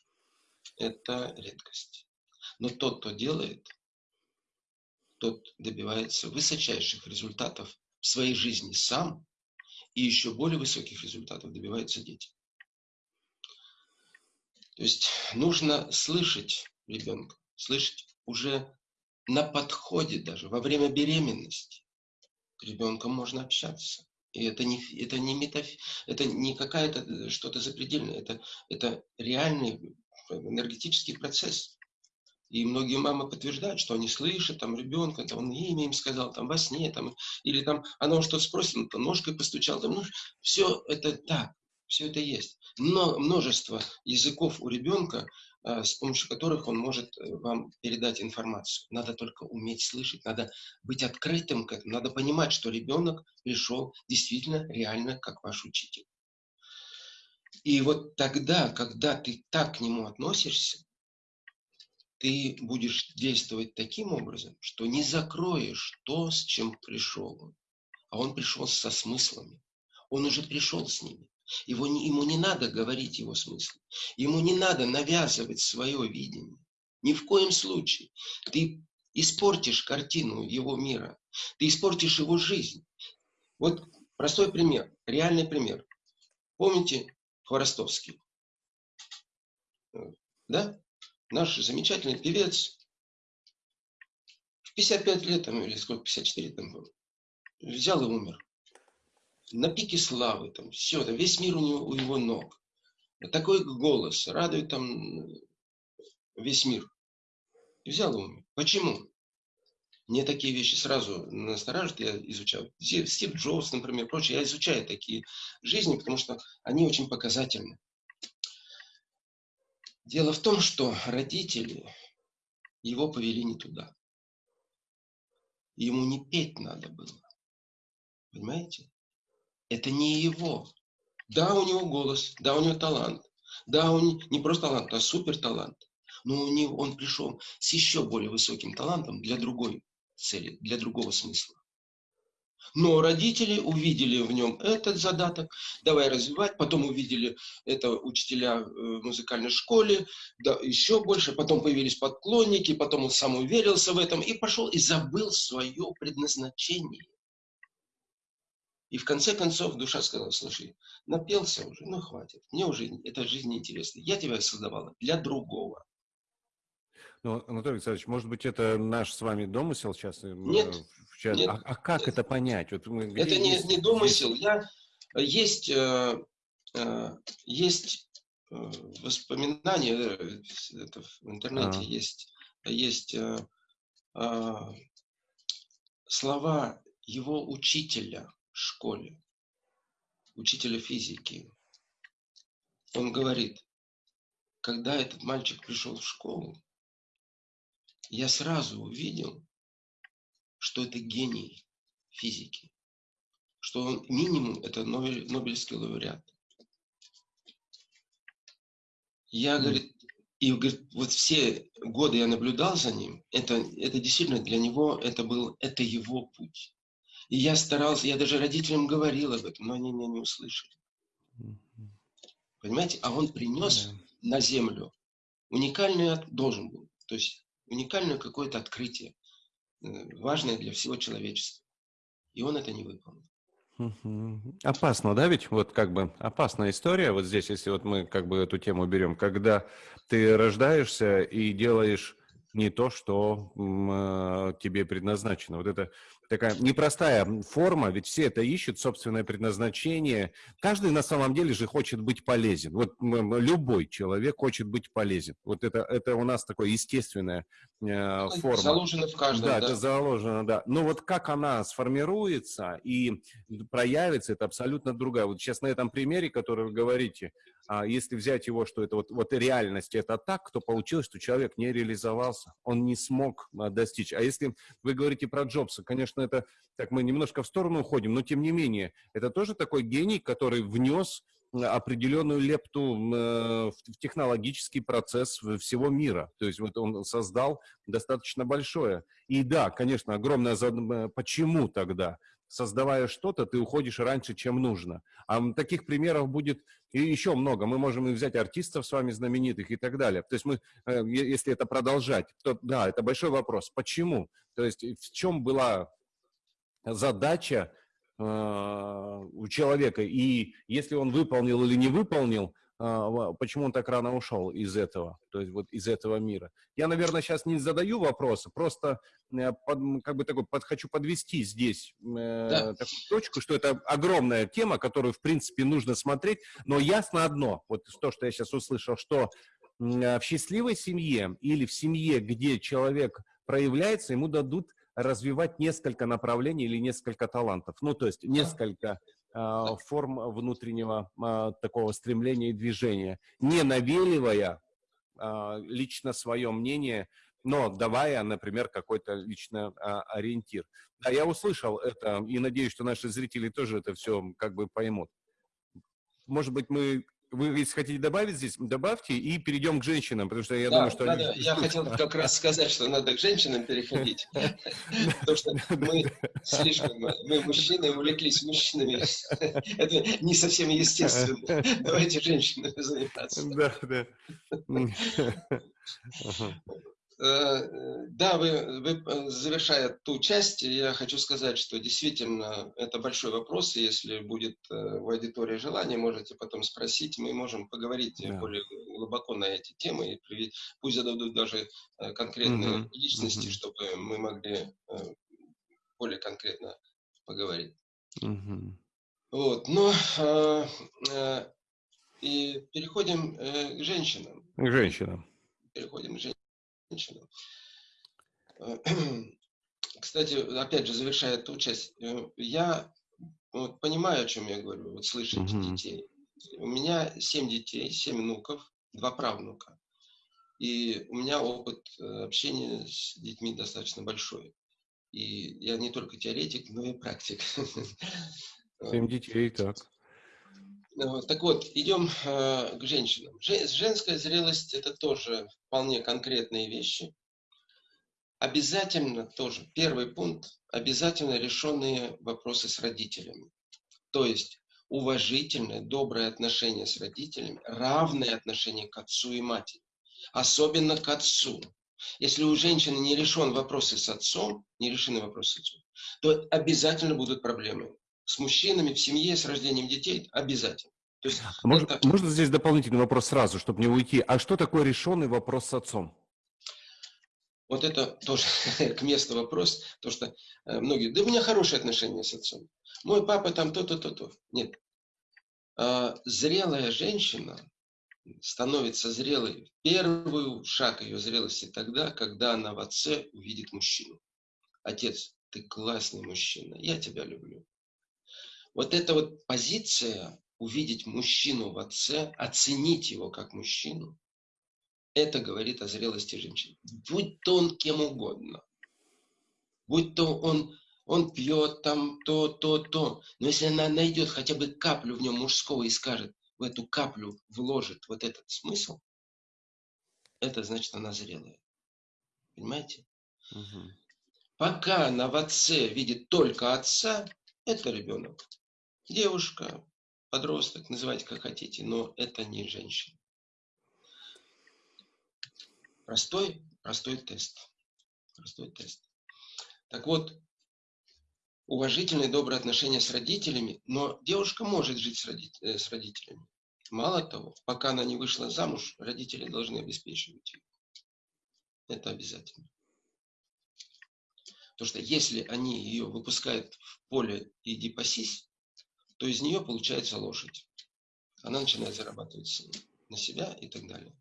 это редкость. Но тот, кто делает, тот добивается высочайших результатов в своей жизни сам, и еще более высоких результатов добиваются дети. То есть нужно слышать ребенка, слышать уже на подходе даже, во время беременности. С ребенком можно общаться. И это не, это не, метаф... это не какая-то что-то запредельное, это, это реальный энергетический процесс. И многие мамы подтверждают, что они слышат там ребенка, там, он имя им сказал, там во сне, там, или там она что-то там, ножкой постучал, там, ну, все это так, все это есть. Но множество языков у ребенка, с помощью которых он может э, вам передать информацию. Надо только уметь слышать, надо быть открытым к этому, надо понимать, что ребенок пришел действительно реально как ваш учитель. И вот тогда, когда ты так к нему относишься, ты будешь действовать таким образом, что не закроешь то, с чем пришел он. А он пришел со смыслами. Он уже пришел с ними. Его, ему не надо говорить его смысл. Ему не надо навязывать свое видение. Ни в коем случае. Ты испортишь картину его мира. Ты испортишь его жизнь. Вот простой пример, реальный пример. Помните Хворостовский? Да? наш замечательный певец, в 55 лет, там, или сколько, 54 там был, взял и умер. На пике славы, там, все, там, весь мир у, него, у его ног. Такой голос радует там весь мир. И взял умер. Почему? Мне такие вещи сразу настораживают, я изучаю. Стив Джобс, например, прочее, я изучаю такие жизни, потому что они очень показательны. Дело в том, что родители его повели не туда. Ему не петь надо было. Понимаете? Это не его. Да, у него голос, да, у него талант. Да, он не просто талант, а супер талант. Но у него, он пришел с еще более высоким талантом для другой цели, для другого смысла. Но родители увидели в нем этот задаток, давай развивать, потом увидели это учителя в музыкальной школе, да, еще больше, потом появились подклонники, потом он сам уверился в этом и пошел и забыл свое предназначение. И в конце концов душа сказала, слушай, напелся уже, ну хватит, мне уже эта жизнь не интересна. Я тебя создавала для другого. Ну, Анатолий Александрович, может быть, это наш с вами домысел сейчас? Э, нет. Чат... нет а, а как это понять? Вот мы, это не, есть, не домысел. Есть... Я, есть, э, э, есть э, воспоминания, э, это в интернете а. есть, есть э, э, слова его учителя школе, учителя физики. Он говорит, когда этот мальчик пришел в школу, я сразу увидел, что это гений физики, что он минимум это Нобель, Нобелевский лауреат. Я, mm. говорит, и говорит, вот все годы я наблюдал за ним, это, это действительно для него, это был, это его путь. И я старался, я даже родителям говорил об этом, но они меня не услышали. Понимаете? А он принес yeah. на землю уникальный, должен был, то есть уникальное какое-то открытие, э, важное для всего человечества. И он это не выполнил. Опасно, да, ведь вот как бы опасная история вот здесь, если вот мы как бы эту тему берем, когда ты рождаешься и делаешь не то, что э, тебе предназначено. Вот это такая непростая форма, ведь все это ищут, собственное предназначение. Каждый на самом деле же хочет быть полезен. Вот любой человек хочет быть полезен. Вот это, это у нас такое естественная э, форма. Заложено в каждом, да, да. это заложено, да. Но вот как она сформируется и проявится, это абсолютно другая. Вот сейчас на этом примере, который вы говорите, если взять его, что это вот, вот реальность это так, то получилось, что человек не реализовался, он не смог а, достичь. А если вы говорите про Джобса, конечно, это, так мы немножко в сторону уходим, но тем не менее, это тоже такой гений, который внес определенную лепту э, в технологический процесс всего мира. То есть вот он создал достаточно большое. И да, конечно, огромное... Почему тогда? Создавая что-то, ты уходишь раньше, чем нужно. А таких примеров будет и еще много. Мы можем и взять артистов с вами знаменитых и так далее. То есть мы, э, если это продолжать, то да, это большой вопрос. Почему? То есть в чем была задача э, у человека, и если он выполнил или не выполнил, почему он так рано ушел из этого, то есть вот из этого мира. Я, наверное, сейчас не задаю вопросы, просто э, под, как бы такой, под, хочу подвести здесь э, да. такую точку, что это огромная тема, которую, в принципе, нужно смотреть, но ясно одно, вот то, что я сейчас услышал, что э, в счастливой семье или в семье, где человек проявляется, ему дадут развивать несколько направлений или несколько талантов. Ну, то есть несколько а, форм внутреннего а, такого стремления и движения, не навеливая а, лично свое мнение, но давая, например, какой-то лично ориентир. Да, я услышал это и надеюсь, что наши зрители тоже это все как бы поймут. Может быть, мы вы, если хотите добавить здесь, добавьте и перейдем к женщинам, потому что я да, думаю, что... Да, да. Я хотел как раз сказать, что надо к женщинам переходить, потому что мы слишком, мы мужчины увлеклись мужчинами. Это не совсем естественно. Давайте женщинами заниматься. Да, да. Э, да, вы, вы, э, завершая ту часть, я хочу сказать, что действительно это большой вопрос, и если будет э, в аудитории желание, можете потом спросить, мы можем поговорить да. более глубоко на эти темы, и пусть зададут даже конкретные угу. личности, угу. чтобы мы могли более конкретно поговорить. Угу. Вот, но и переходим к женщинам. К женщинам. Переходим к женщинам женщинам. Кстати, опять же, завершая эту часть, э, я вот, понимаю, о чем я говорю, вот слышать mm-hmm. детей. У меня семь детей, семь внуков, два правнука. И у меня опыт э, общения с детьми достаточно большой. И я не только теоретик, но и практик. Семь детей, так. Э, так вот, идем э, к женщинам. Женская зрелость – это тоже вполне конкретные вещи. Обязательно тоже, первый пункт, обязательно решенные вопросы с родителями. То есть уважительное, доброе отношение с родителями, равное отношение к отцу и матери. Особенно к отцу. Если у женщины не решен вопросы с отцом, не решены вопросы с отцом, то обязательно будут проблемы с мужчинами в семье, с рождением детей обязательно. То есть а можно, это... можно здесь дополнительный вопрос сразу, чтобы не уйти? А что такое решенный вопрос с отцом? Вот это тоже к месту вопрос, то что э, многие, да у меня хорошие отношения с отцом. Мой папа там то-то, то-то. Нет. А, зрелая женщина становится зрелой. Первый шаг ее зрелости тогда, когда она в отце увидит мужчину. Отец, ты классный мужчина, я тебя люблю. Вот эта вот позиция увидеть мужчину в отце, оценить его как мужчину, это говорит о зрелости женщины. Будь то он кем угодно. Будь то он, он пьет там то, то, то. Но если она найдет хотя бы каплю в нем мужского и скажет, в эту каплю вложит вот этот смысл, это значит, она зрелая. Понимаете? Угу. Пока она в отце видит только отца, это ребенок. Девушка, подросток, называйте как хотите, но это не женщина. Простой, простой тест. Простой тест. Так вот, уважительные, добрые отношения с родителями, но девушка может жить с, родителями, с родителями. Мало того, пока она не вышла замуж, родители должны обеспечивать ее. Это обязательно. Потому что если они ее выпускают в поле «иди пасись», то из нее получается лошадь. Она начинает зарабатывать на себя и так далее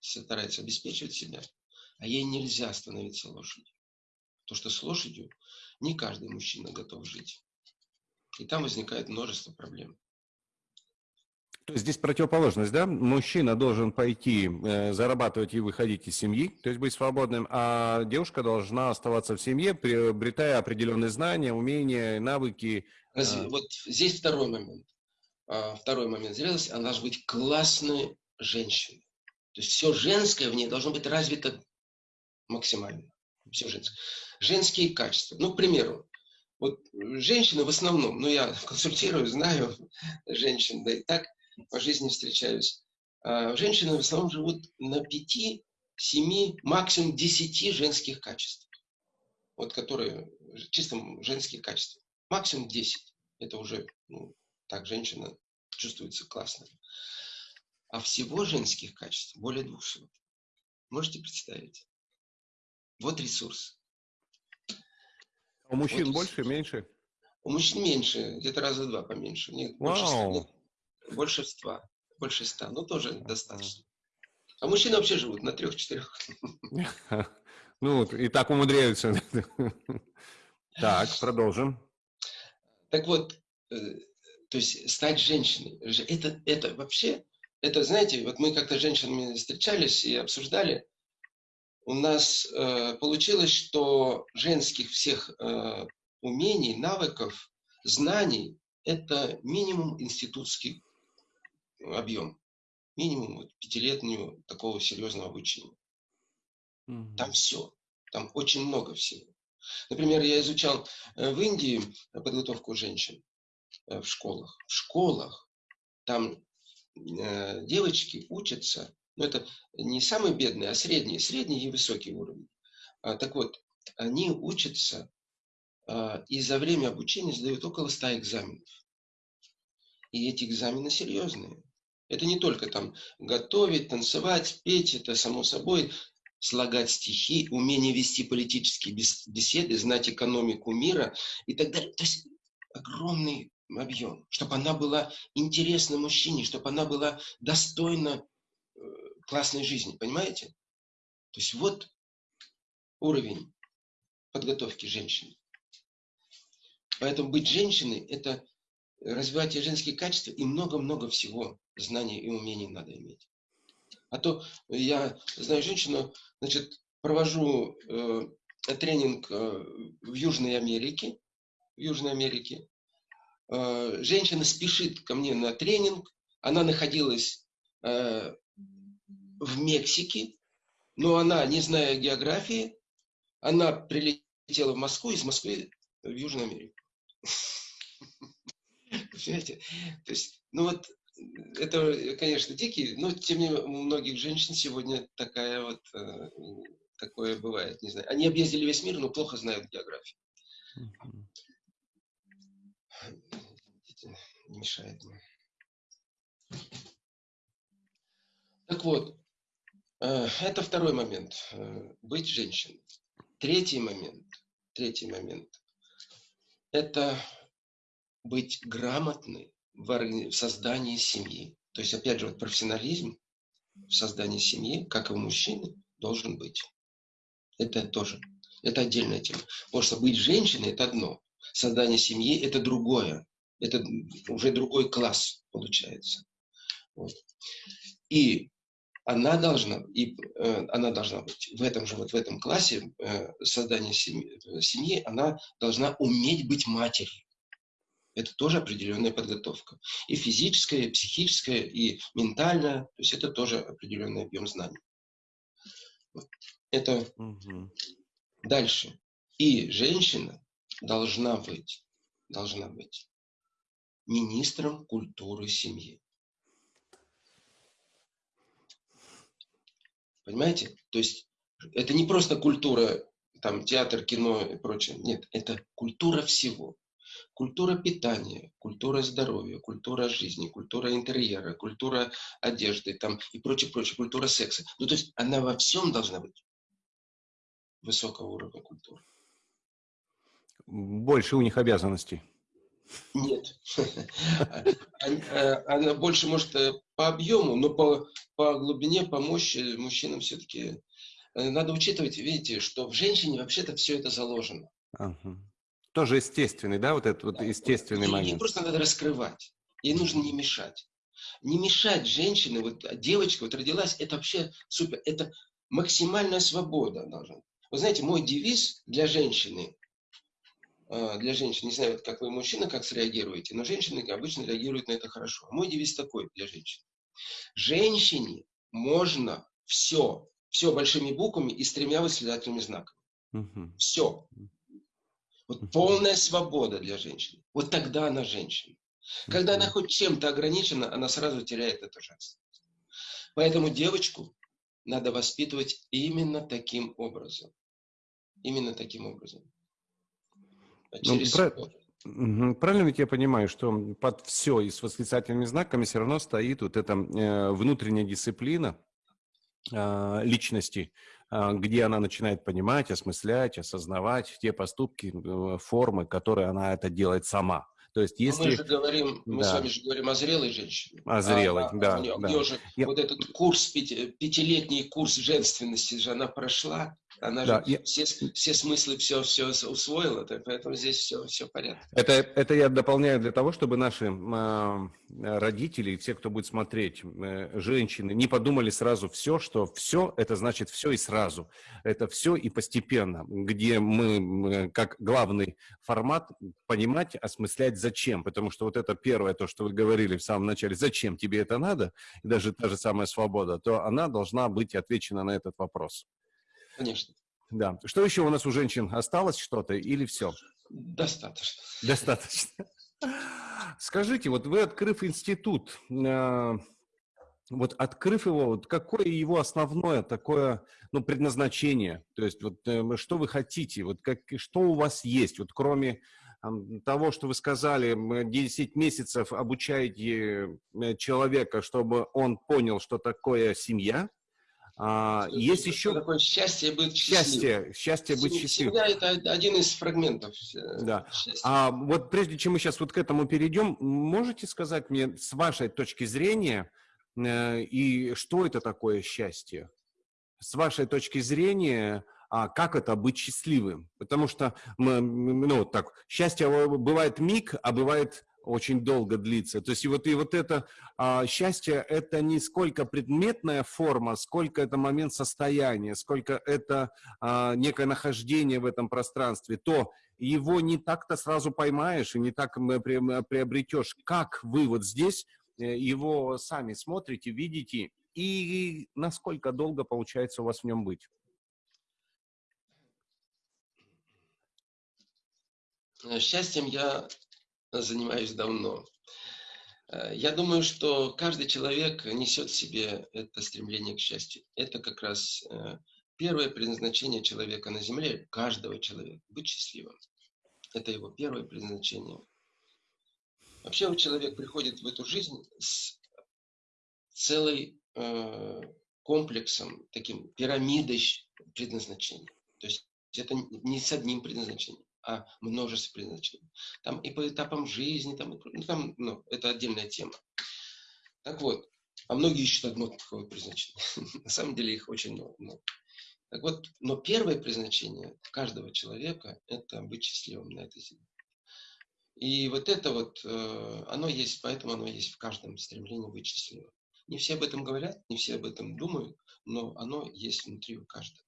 старается обеспечивать себя, а ей нельзя становиться лошадью. Потому что с лошадью не каждый мужчина готов жить. И там возникает множество проблем. То есть здесь противоположность, да? Мужчина должен пойти э, зарабатывать и выходить из семьи, то есть быть свободным, а девушка должна оставаться в семье, приобретая определенные знания, умения, навыки. Разве, э... Вот здесь второй момент. А, второй момент зрелости. Она должна быть классной женщиной. То есть все женское в ней должно быть развито максимально. Все женское. Женские качества. Ну, к примеру, вот женщины в основном, ну, я консультирую, знаю женщин, да и так по жизни встречаюсь. А женщины в основном живут на пяти, семи, максимум десяти женских качеств. Вот которые чисто женские качества. Максимум десять. Это уже, ну, так женщина чувствуется классно а всего женских качеств более 200. Можете представить? Вот ресурс. А у мужчин вот больше, меньше? У мужчин меньше, где-то раза два поменьше. Нет, Вау. больше, ста. Больше ста, но тоже достаточно. А мужчины вообще живут на трех-четырех. Ну, и так умудряются. Так, продолжим. Так вот, э, то есть стать женщиной, это, это вообще это, знаете, вот мы как-то с женщинами встречались и обсуждали, у нас э, получилось, что женских всех э, умений, навыков, знаний – это минимум институтский объем. Минимум вот, пятилетнего такого серьезного обучения. Mm-hmm. Там все. Там очень много всего. Например, я изучал э, в Индии подготовку женщин э, в школах. В школах там Э, девочки учатся, ну это не самые бедные, а средний, средний и высокий уровень. А, так вот, они учатся а, и за время обучения сдают около 100 экзаменов. И эти экзамены серьезные. Это не только там готовить, танцевать, петь, это само собой, слагать стихи, умение вести политические беседы, знать экономику мира и так далее. То есть огромный объем, чтобы она была интересна мужчине, чтобы она была достойна э, классной жизни, понимаете? То есть вот уровень подготовки женщины. Поэтому быть женщиной – это развивать женские качества и много-много всего знаний и умений надо иметь. А то я знаю женщину, значит, провожу э, тренинг э, в Южной Америке, в Южной Америке, Э, женщина спешит ко мне на тренинг, она находилась э, в Мексике, но она, не зная географии, она прилетела в Москву, из Москвы в Южную Америку. Понимаете? То есть, ну вот, это, конечно, дикий, но тем не менее у многих женщин сегодня такая вот, э, такое бывает, не знаю. Они объездили весь мир, но плохо знают географию не мешает мне. Так вот, Э, это второй момент. Э, быть женщиной. Третий момент. Третий момент. Это быть грамотной в создании семьи. То есть, опять же, вот профессионализм в создании семьи, как и у мужчины, должен быть. Это тоже, это отдельная тема. Потому что быть женщиной – это одно, создание семьи – это другое. Это уже другой класс получается. Вот. И она должна, и, э, она должна быть в этом же, вот в этом классе э, создания семьи, семьи, она должна уметь быть матерью. Это тоже определенная подготовка. И физическая, и психическая, и ментальная. То есть это тоже определенный объем знаний. Это угу. дальше. И женщина должна быть, должна быть министром культуры семьи. Понимаете? То есть это не просто культура, там, театр, кино и прочее. Нет, это культура всего. Культура питания, культура здоровья, культура жизни, культура интерьера, культура одежды там, и прочее, прочее, культура секса. Ну, то есть она во всем должна быть высокого уровня культуры. Больше у них обязанностей. Нет. Она больше может э, по объему, но по, по глубине, по мощи мужчинам все-таки э, надо учитывать, видите, что в женщине вообще-то все это заложено. Ага. Тоже естественный, да, вот этот вот да. естественный Ей, момент. Ей просто надо раскрывать. Ей нужно не мешать. Не мешать женщине, вот девочка вот родилась, это вообще супер, это максимальная свобода должна. Вы знаете, мой девиз для женщины а, для женщин, не знаю, как вы, мужчина, как среагируете, но женщины обычно реагируют на это хорошо. Мой девиз такой для женщин. Женщине можно все, все большими буквами и с тремя восклицательными знаками. Угу. Все. Вот полная свобода для женщины. Вот тогда она женщина. Когда она хоть чем-то ограничена, она сразу теряет эту женственность. Поэтому девочку надо воспитывать именно таким образом. Именно таким образом. Ну, про... Правильно ведь я понимаю, что под все и с восклицательными знаками все равно стоит вот эта э, внутренняя дисциплина э, личности, где она начинает понимать, осмыслять, осознавать те поступки, э, формы, которые она это делает сама. То есть, если... Мы же говорим, мы с вами же говорим о зрелой женщине. О зрелой, а, да. У нее, да. У нее же я... вот этот курс, пяти, пятилетний курс женственности же она прошла. Она да, же я... все, все смыслы все, все усвоила, поэтому здесь все, все порядке. Это, это я дополняю для того, чтобы наши э, родители, все, кто будет смотреть, э, женщины, не подумали сразу все, что все, это значит все и сразу. Это все и постепенно, где мы, как главный формат, понимать, осмыслять зачем. Потому что вот это первое, то, что вы говорили в самом начале, зачем тебе это надо, и даже та же самая свобода, то она должна быть отвечена на этот вопрос. Конечно. Да. Что еще у нас у женщин? Осталось что-то или все? Достаточно. Достаточно. Скажите, вот вы, открыв институт, э, вот открыв его, вот какое его основное такое, ну, предназначение? То есть вот э, что вы хотите, вот как, что у вас есть, вот кроме того, что вы сказали, 10 месяцев обучаете э, человека, чтобы он понял, что такое семья, а, есть еще... Такое счастье быть счастье, счастье быть счастливым. Семья – это один из фрагментов э, Да. Счастья. А вот прежде чем мы сейчас вот к этому перейдем, можете сказать мне с вашей точки зрения, э, и что это такое счастье? С вашей точки зрения, а как это быть счастливым? Потому что, мы, ну, вот так, счастье бывает миг, а бывает очень долго длится. То есть и вот, и вот это а, счастье – это не сколько предметная форма, сколько это момент состояния, сколько это а, некое нахождение в этом пространстве, то его не так-то сразу поймаешь и не так приобретешь. Как вы вот здесь э, его сами смотрите, видите, и насколько долго получается у вас в нем быть? Счастьем я занимаюсь давно. Э, я думаю, что каждый человек несет в себе это стремление к счастью. Это как раз э, первое предназначение человека на земле, каждого человека, быть счастливым. Это его первое предназначение. Вообще человек приходит в эту жизнь с целой э, комплексом, таким пирамидой предназначения. То есть это не с одним предназначением, а множество предназначений. Там и по этапам жизни, там, ну, там ну, это отдельная тема. Так вот, а многие ищут одно такое предназначение. На самом деле их очень много. Так вот, но первое предназначение каждого человека – это быть счастливым на этой земле. И вот это вот, э, оно есть, поэтому оно есть в каждом стремлении быть счастливым. Не все об этом говорят, не все об этом думают, но оно есть внутри у каждого.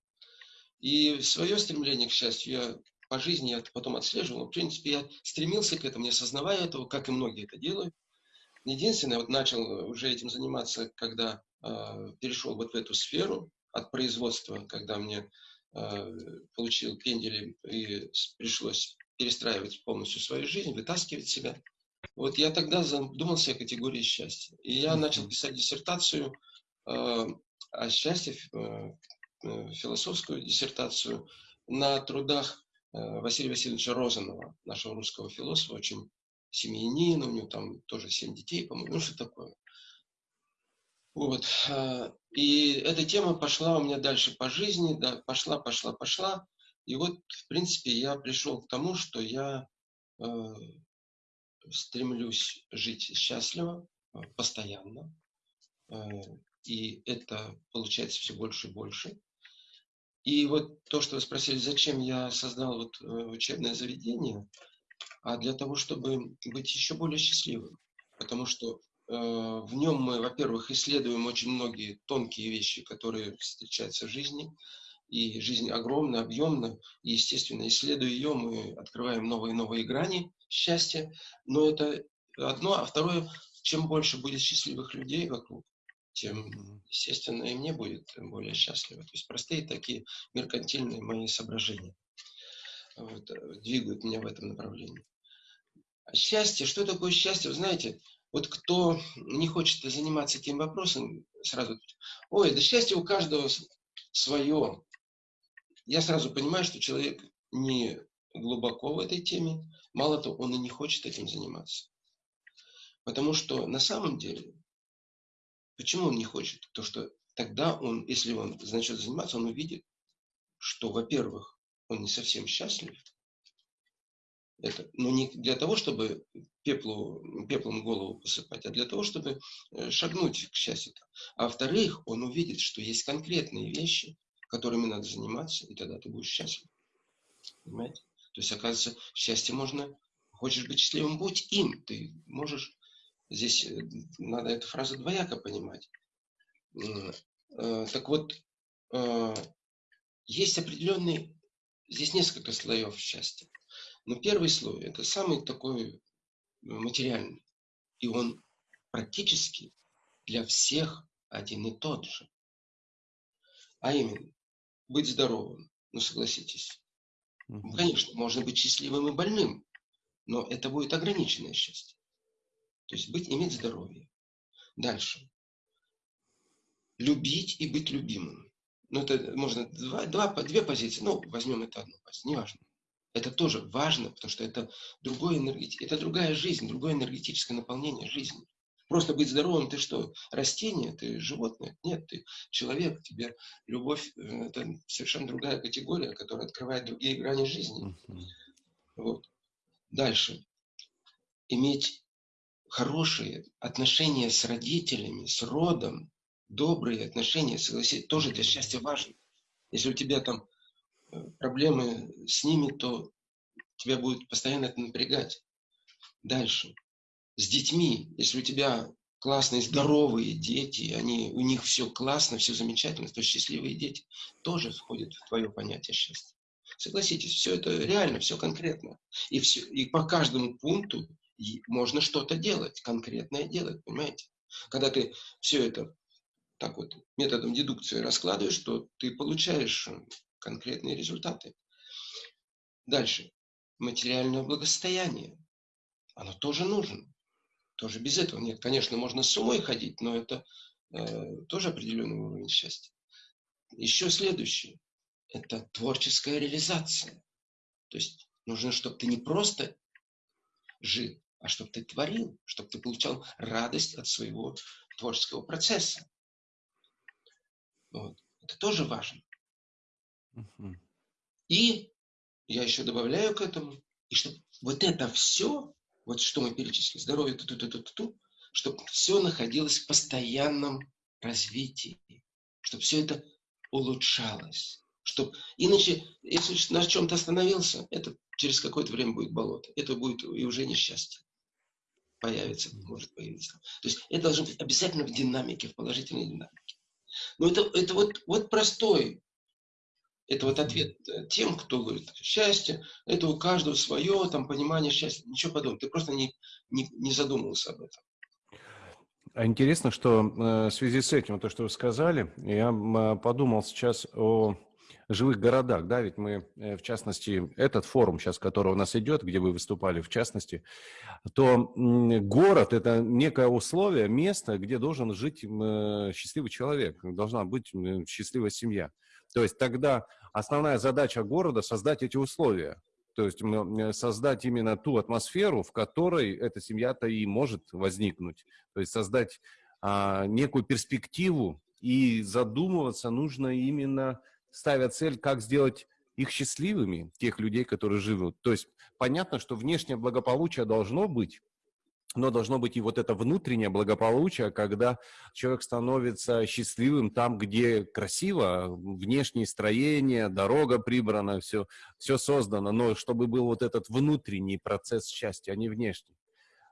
И свое стремление к счастью я по жизни я это потом отслеживал. В принципе, я стремился к этому, не осознавая этого, как и многие это делают. Единственное, вот начал уже этим заниматься, когда э, перешел вот в эту сферу от производства, когда мне э, получил пендели и пришлось перестраивать полностью свою жизнь, вытаскивать себя. Вот я тогда задумался о категории счастья. И я начал писать диссертацию э, о счастье, э, э, философскую диссертацию на трудах Василия Васильевича Розанова, нашего русского философа, очень семьянин, у него там тоже семь детей, по-моему, ну что такое. Вот. Э, и эта тема пошла у меня дальше по жизни, да, пошла, пошла, пошла. И вот, в принципе, я пришел к тому, что я э, стремлюсь жить счастливо, э, постоянно. Э, и это получается все больше и больше. И вот то, что вы спросили, зачем я создал вот э, учебное заведение, а для того, чтобы быть еще более счастливым. Потому что э, в нем мы, во-первых, исследуем очень многие тонкие вещи, которые встречаются в жизни. И жизнь огромна, объемна, и, естественно, исследуя ее, мы открываем новые и новые грани счастья, но это одно, а второе, чем больше будет счастливых людей вокруг, тем, естественно, и мне будет более счастливо. То есть простые такие меркантильные мои соображения вот, двигают меня в этом направлении. А счастье, что такое счастье? Вы знаете, вот кто не хочет заниматься этим вопросом, сразу, ой, да счастье у каждого свое я сразу понимаю, что человек не глубоко в этой теме, мало того, он и не хочет этим заниматься. Потому что на самом деле, почему он не хочет? То, что тогда он, если он начнет заниматься, он увидит, что, во-первых, он не совсем счастлив. Это, но не для того, чтобы пеплу, пеплом голову посыпать, а для того, чтобы э, шагнуть к счастью. А во-вторых, он увидит, что есть конкретные вещи, которыми надо заниматься, и тогда ты будешь счастлив. Понимаете? То есть, оказывается, счастье можно, хочешь быть счастливым, будь им. Ты можешь, здесь э, надо эту фразу двояко понимать. Э, так вот, э, есть определенный, здесь несколько слоев счастья. Но первый слой – это самый такой материальный. И он практически для всех один и тот же. А именно, быть здоровым. Ну, согласитесь. Угу. Конечно, можно быть счастливым и больным, но это будет ограниченное счастье. То есть быть, иметь здоровье. Дальше. Любить и быть любимым. Ну, это можно два, два, две позиции. Ну, возьмем это одну позицию, неважно. Это тоже важно, потому что это, другое энергет... это другая жизнь, другое энергетическое наполнение жизни. Просто быть здоровым, ты что, растение, ты животное? Нет, ты человек, тебе любовь, э, это совершенно другая категория, которая открывает другие грани жизни. Вот. Дальше. Иметь хорошие отношения с родителями, с родом, добрые отношения, согласитесь, тоже для счастья важно. Если у тебя там э, проблемы с ними, то тебя будет постоянно это напрягать. Дальше с детьми, если у тебя классные, здоровые дети, они, у них все классно, все замечательно, то счастливые дети тоже входят в твое понятие счастья. Согласитесь, все это реально, все конкретно. И, все, и по каждому пункту можно что-то делать, конкретное делать, понимаете? Когда ты все это так вот методом дедукции раскладываешь, то ты получаешь конкретные результаты. Дальше. Материальное благосостояние. Оно тоже нужно. Тоже без этого нет. Конечно, можно с умой ходить, но это э, тоже определенный уровень счастья. Еще следующее – это творческая реализация. То есть нужно, чтобы ты не просто жил, а чтобы ты творил, чтобы ты получал радость от своего творческого процесса. Вот. Это тоже важно. И я еще добавляю к этому, и чтобы вот это все, вот что мы перечислили, здоровье, ту -ту -ту -ту -ту, чтобы все находилось в постоянном развитии, чтобы все это улучшалось. Чтобы... Иначе, если на чем-то остановился, это через какое-то время будет болото. Это будет и уже несчастье. Появится, может появиться. То есть это должно быть обязательно в динамике, в положительной динамике. Но это, это вот, вот простой это вот ответ э, тем, кто говорит, счастье, это у каждого свое, там, понимание счастья. Ничего подобного. Ты просто не, не, не задумывался об этом. А интересно, что э, в связи с этим, то, что вы сказали, я подумал сейчас о живых городах, да, ведь мы, э, в частности, этот форум сейчас, который у нас идет, где вы выступали, в частности, то город – это некое условие, место, где должен жить счастливый человек, должна быть счастливая семья. То есть тогда основная задача города – создать эти условия. То есть создать именно ту атмосферу, в которой эта семья-то и может возникнуть. То есть создать а, некую перспективу, и задумываться нужно именно, ставя цель, как сделать их счастливыми, тех людей, которые живут. То есть понятно, что внешнее благополучие должно быть, но должно быть и вот это внутреннее благополучие, когда человек становится счастливым там, где красиво, внешнее строение, дорога прибрана, все, все создано, но чтобы был вот этот внутренний процесс счастья, а не внешний.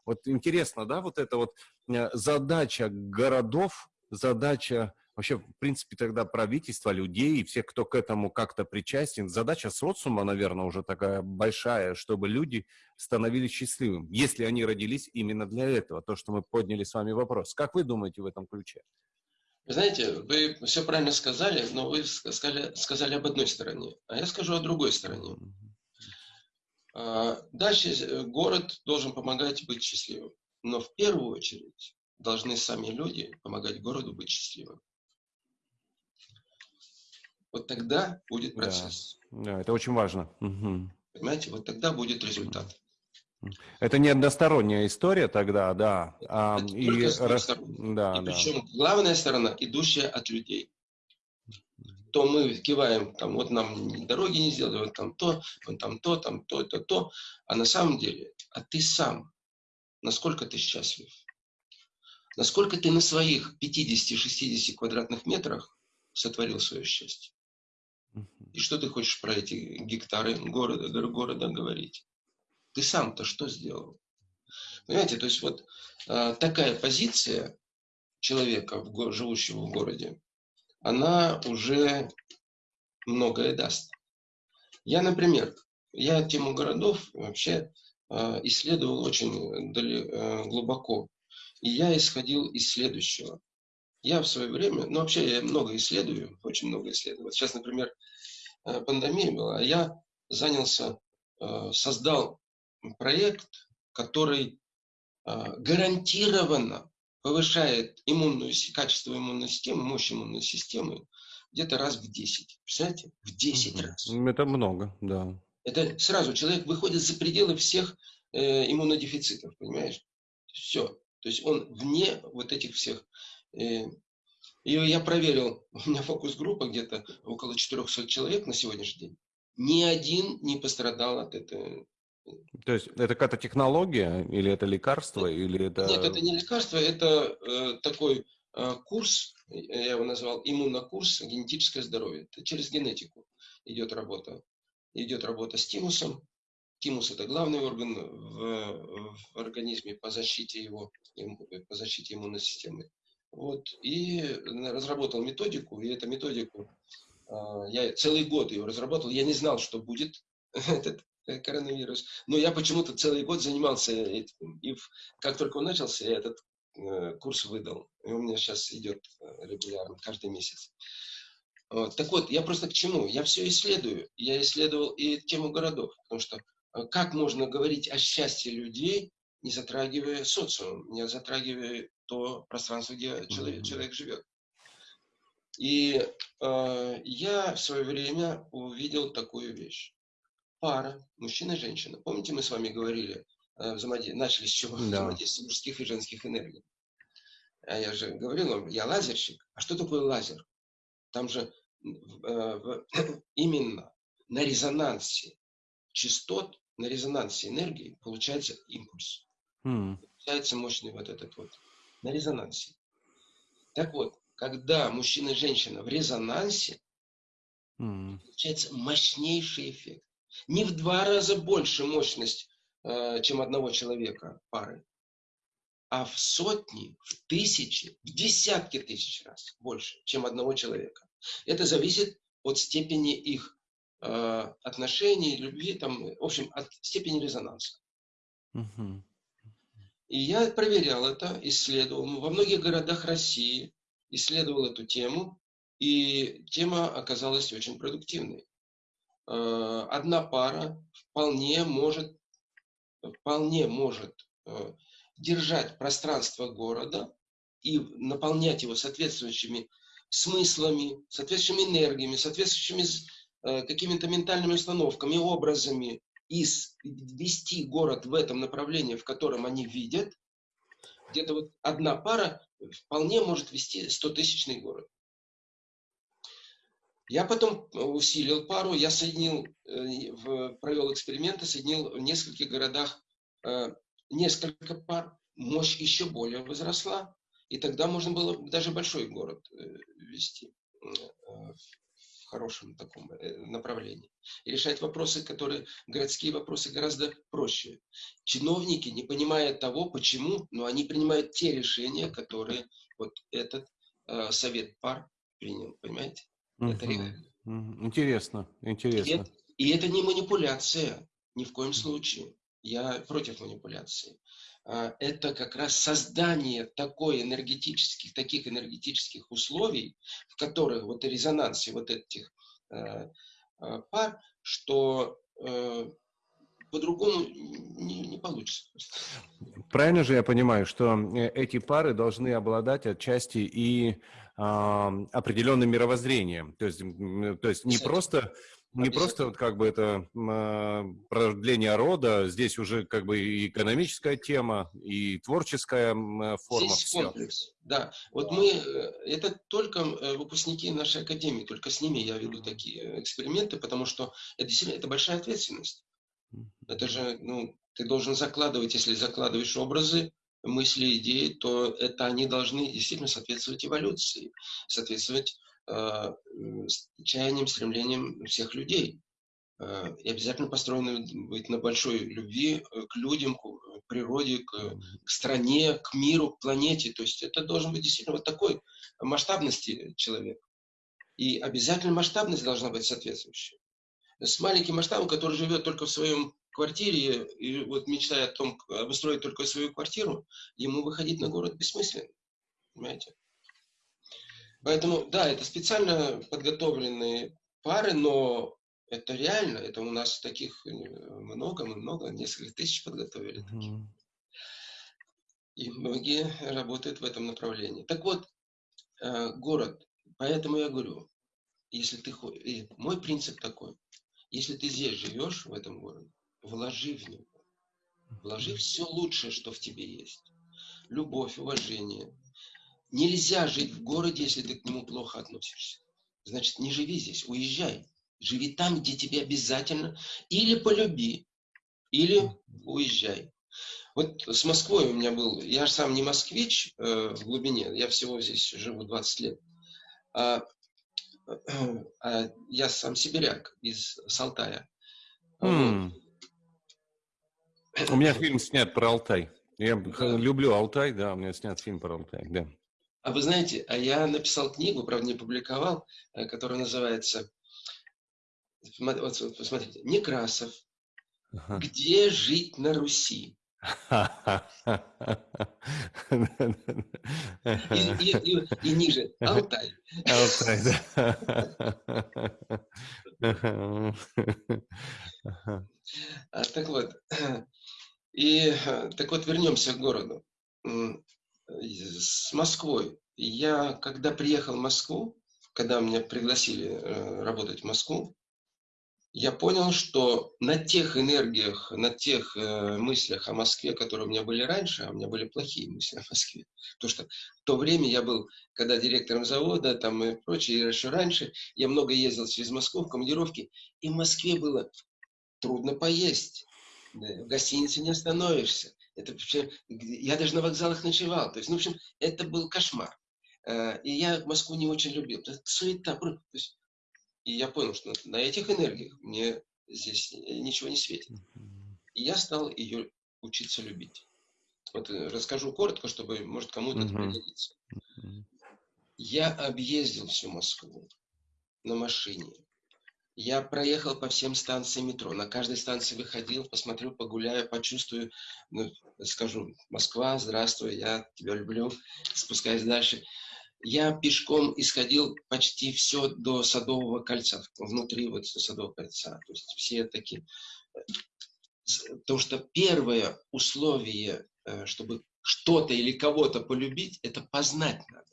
Вот интересно, да, вот эта вот э, задача городов, задача вообще, в принципе, тогда правительства, людей, всех, кто к этому как-то причастен. Задача социума, наверное, уже такая большая, чтобы люди становились счастливыми, если они родились именно для этого, то, что мы подняли с вами вопрос. Как вы думаете в этом ключе? Знаете, вы все правильно сказали, но вы сказали, сказали об одной стороне, а я скажу о другой стороне. А, дальше город должен помогать быть счастливым. Но в первую очередь должны сами люди помогать городу быть счастливым. Вот тогда будет процесс. Да, да это очень важно. Угу. Понимаете, вот тогда будет результат. Это не односторонняя история тогда, да. А, это и, раз... да, и причем главная сторона, идущая от людей. То мы киваем, там, вот нам дороги не сделали, вот там то, вот там то, там то, то, то. А на самом деле, а ты сам, насколько ты счастлив? Насколько ты на своих 50-60 квадратных метрах сотворил свое счастье? И что ты хочешь про эти гектары города, города говорить? Ты сам-то что сделал? Понимаете, то есть вот э, такая позиция человека, в, живущего в городе, она уже многое даст. Я, например, я тему городов вообще э, исследовал очень дали, э, глубоко. И я исходил из следующего. Я в свое время, ну вообще я много исследую, очень много исследую. Сейчас, например, э, пандемия была, а я занялся, э, создал проект, который э, гарантированно повышает иммунную, качество иммунной системы, мощь иммунной системы где-то раз в 10. Представляете? В 10 раз. Это много, да. Это сразу человек выходит за пределы всех э, иммунодефицитов, понимаешь? Все. То есть он вне вот этих всех и я проверил, у меня фокус-группа где-то около 400 человек на сегодняшний день. Ни один не пострадал от этого. То есть это какая-то технология или это лекарство? Или это... Нет, это не лекарство, это э, такой э, курс, я его назвал иммунокурс генетическое здоровье. Это через генетику идет работа. Идет работа с тимусом. Тимус – это главный орган в, в организме по защите его, по защите иммунной системы. Вот, и разработал методику, и эту методику, а, я целый год ее разработал, я не знал, что будет этот коронавирус, но я почему-то целый год занимался этим, и как только он начался, я этот э, курс выдал, и у меня сейчас идет э, регулярно, каждый месяц. Вот. Так вот, я просто к чему? Я все исследую. Я исследовал и тему городов, потому что э, как можно говорить о счастье людей, не затрагивая социум, не затрагивая то пространство, где человек, человек живет. И э, я в свое время увидел такую вещь. Пара, мужчина и женщина. Помните, мы с вами говорили, э, взаимоди... начали с чего? Да. Взаимодействие мужских и женских энергий. А я же говорил вам, я лазерщик. А что такое лазер? Там же э, именно на резонансе частот, на резонансе энергии получается импульс. Mm. Получается мощный вот этот вот. На резонансе. Так вот, когда мужчина и женщина в резонансе, mm. получается мощнейший эффект. Не в два раза больше мощность, э, чем одного человека пары, а в сотни, в тысячи, в десятки тысяч раз больше, чем одного человека. Это зависит от степени их э, отношений, любви, там, в общем, от степени резонанса. Угу. И я проверял это, исследовал. Во многих городах России исследовал эту тему, и тема оказалась очень продуктивной. Э, одна пара вполне может, вполне может э, держать пространство города и наполнять его соответствующими смыслами, соответствующими энергиями, соответствующими э, какими-то ментальными установками, образами, и вести город в этом направлении, в котором они видят, где-то вот одна пара вполне может вести 100-тысячный город. Я потом усилил пару, я соединил, э, провел эксперименты, соединил в нескольких городах э, несколько пар, мощь еще более возросла, и тогда можно было даже большой город э, вести э, хорошем таком э, направлении. И решать вопросы, которые, городские вопросы гораздо проще. Чиновники, не понимая того, почему, но они принимают те решения, которые вот этот э, совет пар принял, понимаете? Угу. Это реально. Интересно, интересно. И это, и это не манипуляция, ни в коем случае. Я против манипуляции. А, это как раз создание такой энергетических, таких энергетических условий, в которых вот резонансе вот этих э, э, пар, что э, по-другому не, не получится. Правильно же я понимаю, что эти пары должны обладать отчасти и э, определенным мировоззрением. То есть, то есть не просто не просто вот как бы это э, продление рода, здесь уже как бы и экономическая тема, и творческая э, форма. Здесь все. комплекс, да. Вот мы, э, это только э, выпускники нашей академии, только с ними я веду такие эксперименты, потому что это действительно это большая ответственность. Это же, ну, ты должен закладывать, если закладываешь образы, мысли, идеи, то это они должны действительно соответствовать эволюции, соответствовать чаянием, стремлением всех людей. Э, и обязательно построены быть на большой любви э, к людям, к природе, к, к стране, к миру, к планете. То есть это должен быть действительно вот такой масштабности человек. И обязательно масштабность должна быть соответствующая. С маленьким масштабом, который живет только в своем квартире и вот мечтает о том, обустроить только свою квартиру, ему выходить на город бессмысленно. Понимаете? Поэтому, да, это специально подготовленные пары, но это реально, это у нас таких э, много, мы много, несколько тысяч подготовили. Mm-hmm. И многие работают в этом направлении. Так вот, э, город, поэтому я говорю, если ты, и мой принцип такой, если ты здесь живешь, в этом городе, вложи в него, вложи все лучшее, что в тебе есть. Любовь, уважение, Нельзя жить в городе, если ты к нему плохо относишься. Значит, не живи здесь, уезжай. Живи там, где тебе обязательно. Или полюби, или уезжай. Вот с Москвой у меня был, я же сам не москвич э, в глубине, я всего здесь живу 20 лет, а, а я сам сибиряк из Салтая. Mm. Вот. У меня фильм снят про Алтай. Я люблю Алтай, да, у меня снят фильм про Алтай, да. А вы знаете, а я написал книгу, правда, не публиковал, э, которая называется, вот, посмотрите, Некрасов, ага. «Где жить на Руси?» и, и, и, и ниже Алтай. Алтай, да. А, так вот, и э, так вот вернемся к городу с Москвой. Я, когда приехал в Москву, когда меня пригласили э, работать в Москву, я понял, что на тех энергиях, на тех э, мыслях о Москве, которые у меня были раньше, а у меня были плохие мысли о Москве. Потому что в то время я был, когда директором завода там и прочее, и еще раньше, я много ездил через Москву в командировки, и в Москве было трудно поесть. В гостинице не остановишься. Это, я даже на вокзалах ночевал. То есть, ну, в общем, это был кошмар. Э, и я Москву не очень любил. Суета. То есть, и я понял, что на этих энергиях мне здесь ничего не светит. И я стал ее учиться любить. Вот э, расскажу коротко, чтобы, может, кому-то это пригодится. Я объездил всю Москву на машине. Я проехал по всем станциям метро. На каждой станции выходил, посмотрел, погуляю, почувствую, ну, скажу, Москва, здравствуй, я тебя люблю, спускаясь дальше. Я пешком исходил почти все до Садового кольца, внутри вот Садового кольца. То есть все такие... Потому что первое условие, э, чтобы что-то или кого-то полюбить, это познать надо.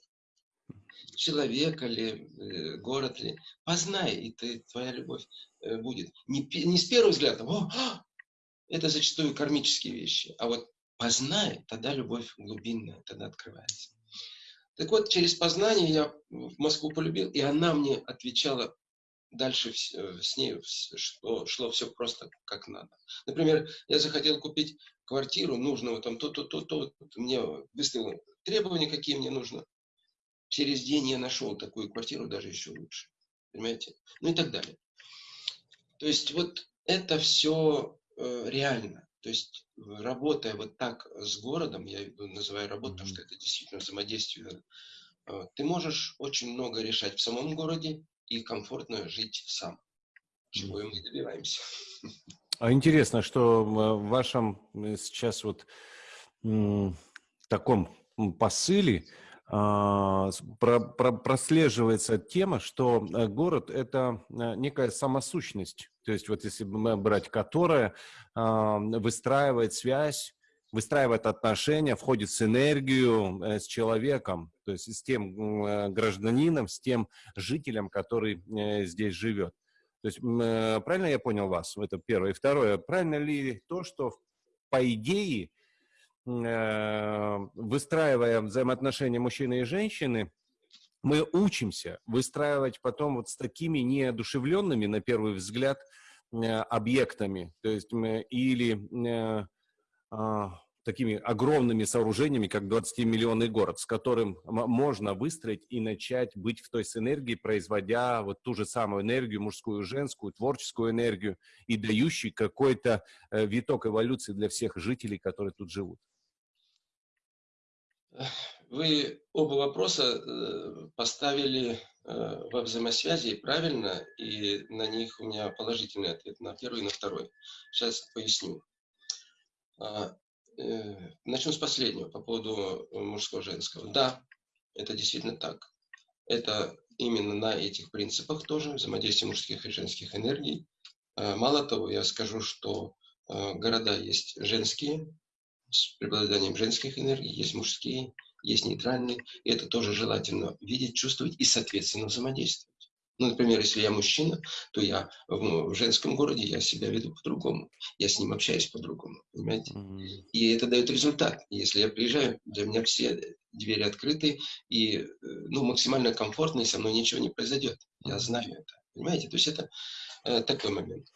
Человека ли, э, город ли. Познай, и ты, твоя любовь э, будет. Не, не с первого взгляда, О, а! это зачастую кармические вещи, а вот познай, тогда любовь глубинная, тогда открывается. Так вот, через познание я в Москву полюбил, и она мне отвечала дальше э, с ней, что шло все просто как надо. Например, я захотел купить квартиру нужного там то-то, то-то, мне выставил требования, какие мне нужно. Через день я нашел такую квартиру, даже еще лучше. Понимаете? Ну и так далее. То есть вот это все э, реально. То есть, работая вот так с городом, я называю работу, потому что это действительно взаимодействие, э, ты можешь очень много решать в самом городе и комфортно жить сам, чего и мы добиваемся. А интересно, что в вашем э, сейчас вот таком посыле про, про, прослеживается тема, что э, город – это некая самосущность. То есть вот если брать, которая выстраивает связь, выстраивает отношения, входит с энергию э, с человеком, то есть с тем э, гражданином, с тем жителем, который э, здесь живет. То есть правильно я понял вас? Это первое. И второе, правильно ли то, что по идее, выстраивая взаимоотношения мужчины и женщины, мы учимся выстраивать потом вот с такими неодушевленными, на первый взгляд, э, объектами, то есть или э, а, такими огромными сооружениями, как 20-миллионный город, с которым можно выстроить и начать быть в той с энергией, производя вот ту же самую энергию, мужскую, женскую, творческую энергию и дающий какой-то э, виток эволюции для всех жителей, которые тут живут. Вы оба вопроса э, поставили э, во взаимосвязи правильно, и на них у меня положительный ответ на первый и на второй. Сейчас поясню. А, э, начну с последнего, по поводу мужского-женского. Да, это действительно так. Это именно на этих принципах тоже, взаимодействие мужских и женских энергий. А, мало того, я скажу, что города есть женские, с преобладанием женских энергий, есть мужские, есть нейтральные, и это тоже желательно видеть, чувствовать и, соответственно, взаимодействовать. Ну, например, если я мужчина, то я в, в женском городе, я себя веду по-другому. Я с ним общаюсь по-другому, понимаете? Mm-hmm. И это дает результат. Если я приезжаю, для меня все двери открыты, и ну, максимально комфортно, и со мной ничего не произойдет. Я знаю это, понимаете? То есть это э, такой момент.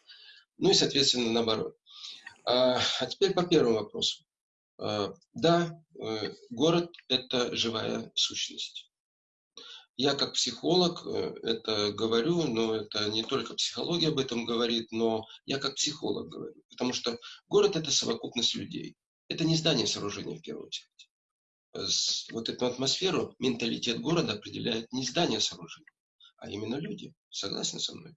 Ну и, соответственно, наоборот. А, а теперь по первому вопросу. Э, да, э, город – это живая сущность. Я как психолог э, это говорю, но это не только психология об этом говорит, но я как психолог говорю. Потому что город – это совокупность людей. Это не здание сооружения в первую очередь. Вот эту атмосферу, менталитет города определяет не здание сооружения, а именно люди. Согласен со мной?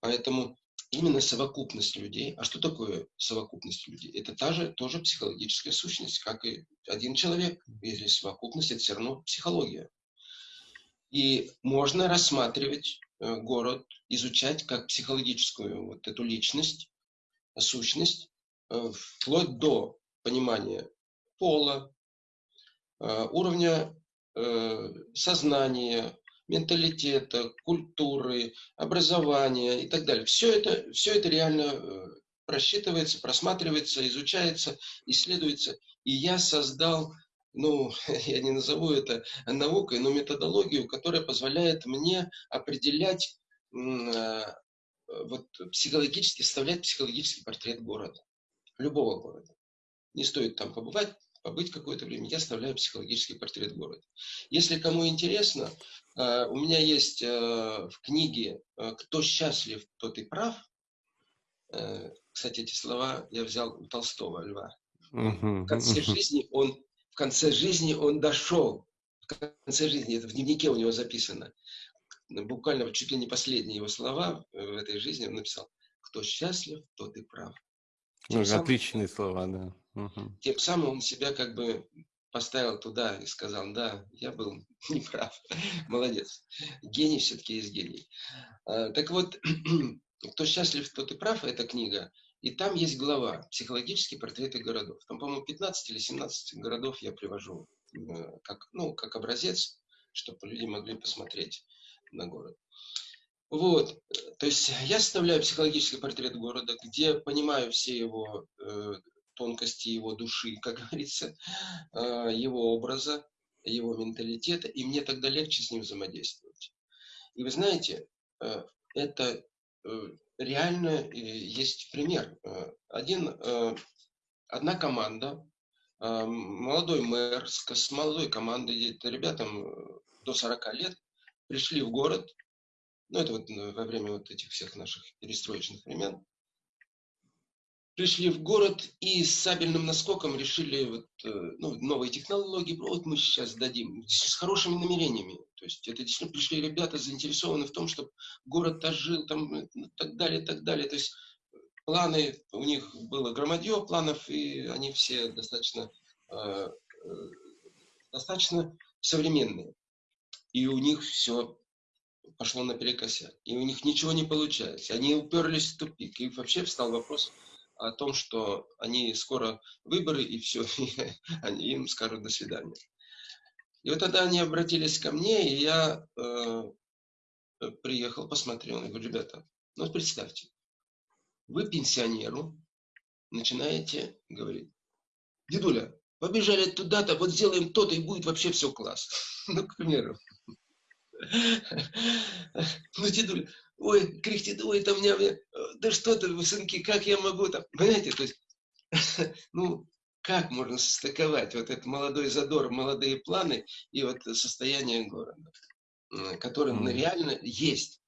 Поэтому именно совокупность людей. А что такое совокупность людей? Это та же тоже психологическая сущность, как и один человек. Если совокупность, это все равно психология. И можно рассматривать э, город, изучать как психологическую вот эту личность, сущность, э, вплоть до понимания пола, э, уровня сознания, менталитета, культуры, образования и так далее. Все это, все это реально э, просчитывается, просматривается, изучается, исследуется. И я создал, ну, я не назову это наукой, но методологию, которая позволяет мне определять э, вот, психологически, составлять психологический портрет города, любого города. Не стоит там побывать, побыть какое-то время, я оставляю психологический портрет города. Если кому интересно, э, у меня есть э, в книге «Кто счастлив, тот и прав». Кстати, эти слова я взял у Толстого, Льва. В конце жизни он, в конце жизни он дошел, в конце жизни, это в дневнике у него записано, буквально чуть ли не последние его слова в этой жизни он написал, кто счастлив, тот и прав. Ну, отличные слова, да. Угу. Тем самым он себя как бы поставил туда и сказал, да, я был неправ, молодец. Гений все-таки есть гений. А, так вот, кто счастлив, тот и прав, эта книга, и там есть глава «Психологические портреты городов». Там, по-моему, 15 или 17 городов я привожу э, как, ну, как образец, чтобы люди могли посмотреть на город. Вот, то есть я составляю психологический портрет города, где понимаю все его э, тонкости его души, как говорится, э, его образа, его менталитета, и мне тогда легче с ним взаимодействовать. И вы знаете, э, это э, реально есть пример. Один, одна команда, молодой мэр с молодой командой, ребятам до 40 лет, пришли в город, ну это вот во время вот этих всех наших перестроечных времен, пришли в город и с сабельным наскоком решили вот, э, ну, новые технологии, вот мы сейчас дадим, с хорошими намерениями. То есть это действительно пришли ребята заинтересованы в том, чтобы город ожил, там, и так далее, так далее. То есть планы, у них было громадье планов, и они все достаточно, э, э, достаточно современные. И у них все пошло наперекосяк. И у них ничего не получается. Они уперлись в тупик. И вообще встал вопрос, о том, что они скоро выборы, и все, и они им скажут до свидания. И вот тогда они обратились ко мне, и я э, приехал, посмотрел, и говорю, ребята, ну вот представьте, вы пенсионеру начинаете говорить, дедуля, побежали туда-то, вот сделаем то-то, и будет вообще все класс. Ну, к примеру. Ну, дедуля, ой, кряхтит, ой, там меня, э, да что ты, сынки, как я могу там, понимаете, то есть, ну, как можно состыковать вот этот молодой задор, молодые планы и вот состояние города, которое mm. реально есть.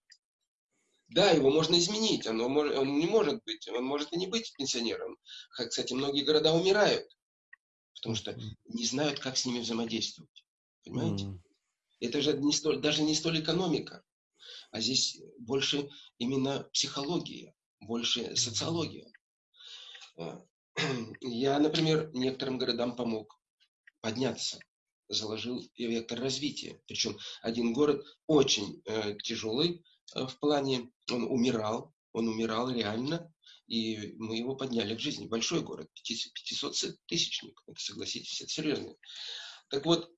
Да, его можно изменить, оно, он не может быть, он может и не быть пенсионером. Кстати, многие города умирают, потому что не знают, как с ними взаимодействовать. Понимаете? Mm. Это же не столь, даже не столь экономика, а здесь больше именно психология, больше социология. А, я, например, некоторым городам помог подняться, заложил вектор развития. Причем один город очень э, тяжелый э, в плане, он умирал, он умирал реально, и мы его подняли к жизни. Большой город, 500-тысячник, согласитесь, это серьезно. Так вот,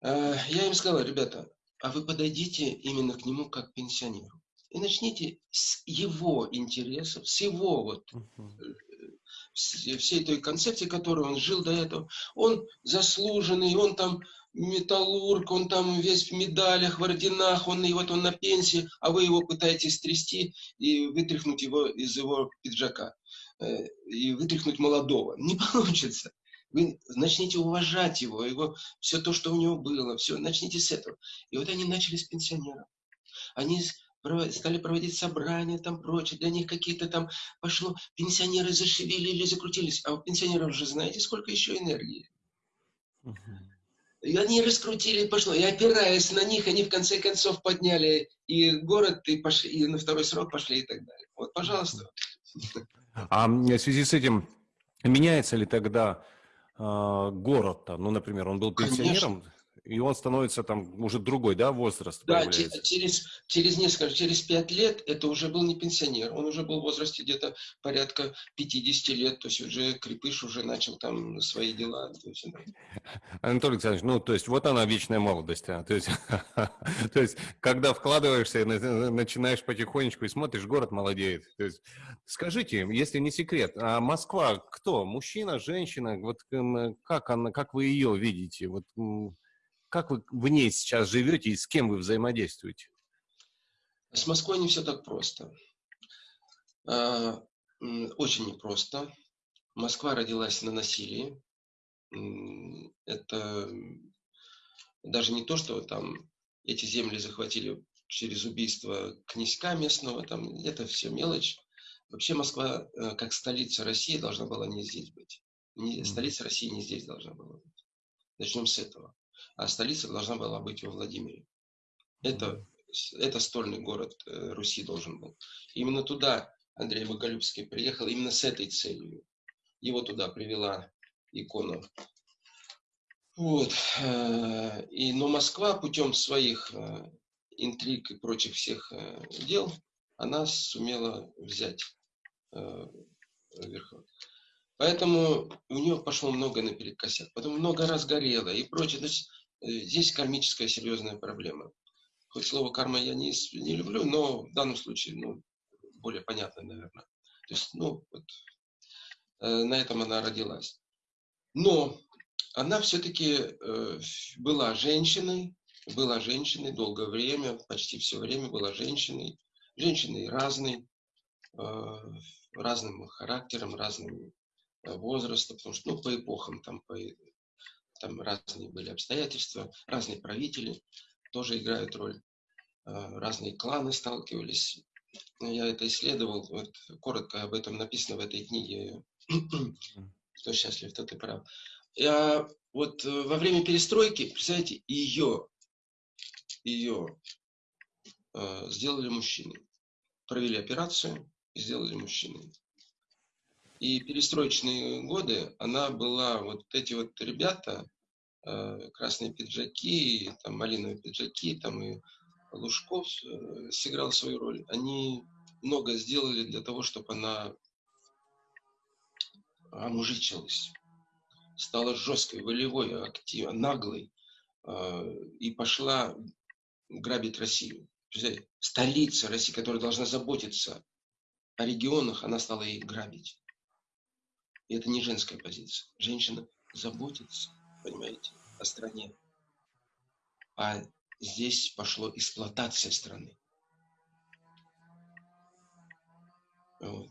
э, я им сказал, ребята, а вы подойдите именно к нему как к пенсионеру. И начните с его интересов, с его вот uh-huh. всей той концепции, которой он жил до этого. Он заслуженный, он там металлург, он там весь в медалях, в орденах, он и вот он на пенсии, а вы его пытаетесь трясти и вытряхнуть его из его пиджака э, и вытряхнуть молодого. Не получится. Вы начните уважать его, его, все то, что у него было, все, начните с этого. И вот они начали с пенсионеров. Они стали проводить собрания, там прочее, для них какие-то там пошло, пенсионеры зашевелили, закрутились. А у пенсионеров же знаете, сколько еще энергии? И они раскрутили, пошло. И опираясь на них, они в конце концов подняли и город, и, пошли, и на второй срок пошли и так далее. Вот, пожалуйста. А в связи с этим меняется ли тогда город-то? Ну, например, он был пенсионером, и он становится там уже другой, да, возраст Да, через, через несколько, через пять лет это уже был не пенсионер, он уже был в возрасте где-то порядка 50 лет, то есть уже крепыш уже начал там свои дела. Есть, Анатолий Александрович, ну, то есть вот она вечная молодость, а? то есть, то есть когда вкладываешься, начинаешь потихонечку и смотришь, город молодеет. То есть, скажите, если не секрет, а Москва кто? Мужчина, женщина? Вот как, она, как вы ее видите? Вот как вы в ней сейчас живете и с кем вы взаимодействуете? С Москвой не все так просто. А, очень непросто. Москва родилась на насилии. Это даже не то, что там эти земли захватили через убийство князька местного, там это все мелочь. Вообще Москва, э, как столица России, должна была не здесь быть. Не, столица России не здесь должна была быть. Начнем с этого. А столица должна была быть во Владимире. Это, это стольный город э, Руси должен был. Именно туда Андрей Боголюбский приехал, именно с этой целью. Его туда привела икона. Вот. Э, и, но Москва путем своих интриг и прочих всех дел, она сумела взять верхом. Поэтому у нее пошло много наперекосяк, потом много раз горело и прочее. То есть э, здесь кармическая серьезная проблема. Хоть слово карма я не, не люблю, но в данном случае ну, более понятно, наверное. То есть, ну, вот, э, на этом она родилась. Но она все-таки э, была женщиной, была женщиной долгое время, почти все время была женщиной. Женщиной разной, э, разным характером, разным Э, возраста, потому что, ну, по эпохам там, по, там разные были обстоятельства, разные правители тоже играют роль, э, разные кланы сталкивались. Я это исследовал, вот, коротко об этом написано в этой книге «Кто счастлив, тот и прав». Я, вот э, во время перестройки, представляете, ее, ее э, сделали мужчиной. Провели операцию и сделали мужчиной. И перестроечные годы она была, вот эти вот ребята, э, красные пиджаки, там малиновые пиджаки, там и Лужков э, сыграл свою роль. Они много сделали для того, чтобы она омужичилась, стала жесткой, волевой, активной, наглой э, и пошла грабить Россию. Столица России, которая должна заботиться о регионах, она стала их грабить. И это не женская позиция. Женщина заботится, понимаете, о стране. А здесь пошло эксплуатация страны. Вот.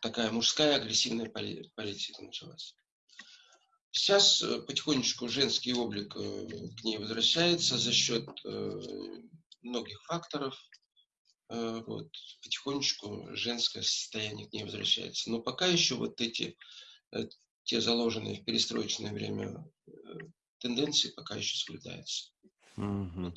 Такая мужская агрессивная политика началась. Сейчас э, потихонечку женский облик э, к ней возвращается за счет э, многих факторов. Вот. Потихонечку женское состояние к ней возвращается. Но пока еще вот эти те заложенные в перестроечное время э, тенденции пока еще соблюдаются. Угу.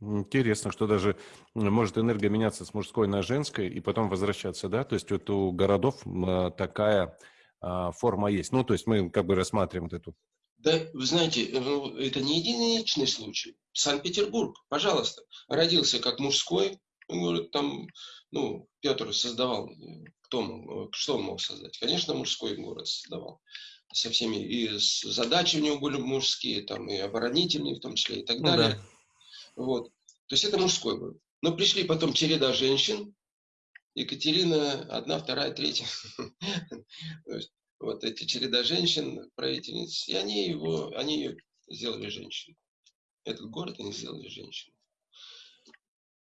Интересно, что даже может энергия меняться с мужской на женской и потом возвращаться, да? То есть вот у городов а, такая а, форма есть. Ну, то есть мы как бы рассматриваем вот эту. Да, вы знаете, э, ну, это не единичный случай. Санкт-Петербург, пожалуйста, родился как мужской, говорит, там, ну, Петр создавал кто мог, что он мог создать? Конечно, мужской город создавал. Со всеми, и задачи у него были мужские, там, и оборонительные в том числе, и так ну, далее. Да. Вот. То есть это мужской был. Но пришли потом череда женщин, Екатерина, одна, вторая, третья. Вот эти череда женщин, правительниц, и они его, они ее сделали женщиной. Этот город они сделали женщиной.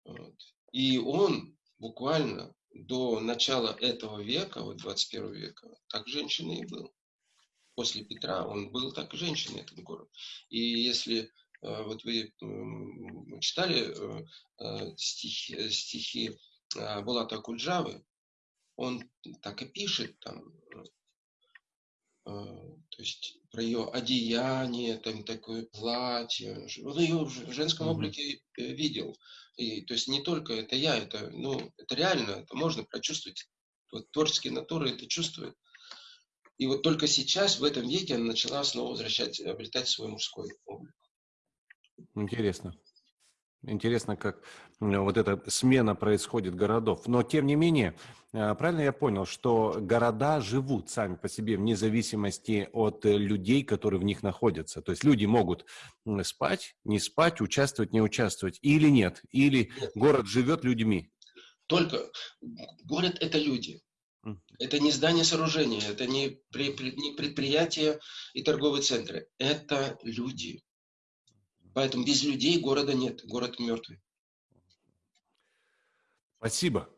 Вот. И он буквально до начала этого века, вот 21 века, так женщины и был. После Петра он был так женщиной, этот город. И если э, вот вы читали э, э, стихи, стихи Булата Куджавы, он так и пишет там, то есть про ее одеяние, там такое платье. Он ее в женском облике видел. И, то есть не только это я, это, ну, это реально, это можно прочувствовать. Вот творческие натуры это чувствуют. И вот только сейчас, в этом веке, она начала снова возвращать, обретать свой мужской облик. Интересно. Интересно, как вот эта смена происходит городов. Но, тем не менее, э, правильно я понял, что города живут сами по себе вне зависимости от э, людей, которые в них находятся. То есть люди могут спать, не спать, участвовать, не участвовать. Или нет. Или нет. город живет людьми. Только город – это люди. Это не здание сооружения, это не предприятия и торговые центры. Это люди. Поэтому без людей города нет, город мертвый. Спасибо.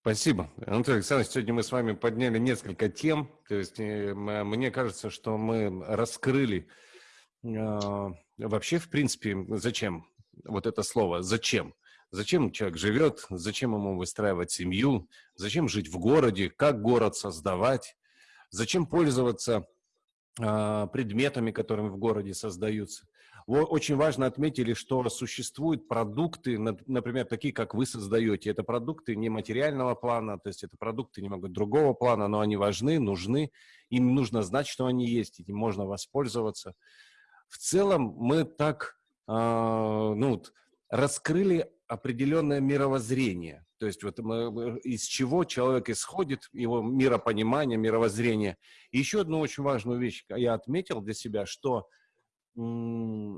Спасибо. Анатолий Александрович, сегодня мы с вами подняли несколько тем. То есть э, мне кажется, что мы раскрыли э, вообще, в принципе, зачем вот это слово «зачем». Зачем человек живет, зачем ему выстраивать семью, зачем жить в городе, как город создавать, зачем пользоваться э, предметами, которыми в городе создаются. Очень важно отметили, что существуют продукты, например, такие, как вы создаете. Это продукты не материального плана, то есть это продукты немного другого плана, но они важны, нужны. Им нужно знать, что они есть, этим можно воспользоваться. В целом мы так э, ну, раскрыли определенное мировоззрение. То есть вот мы, из чего человек исходит, его миропонимание, мировоззрение. И еще одну очень важную вещь я отметил для себя, что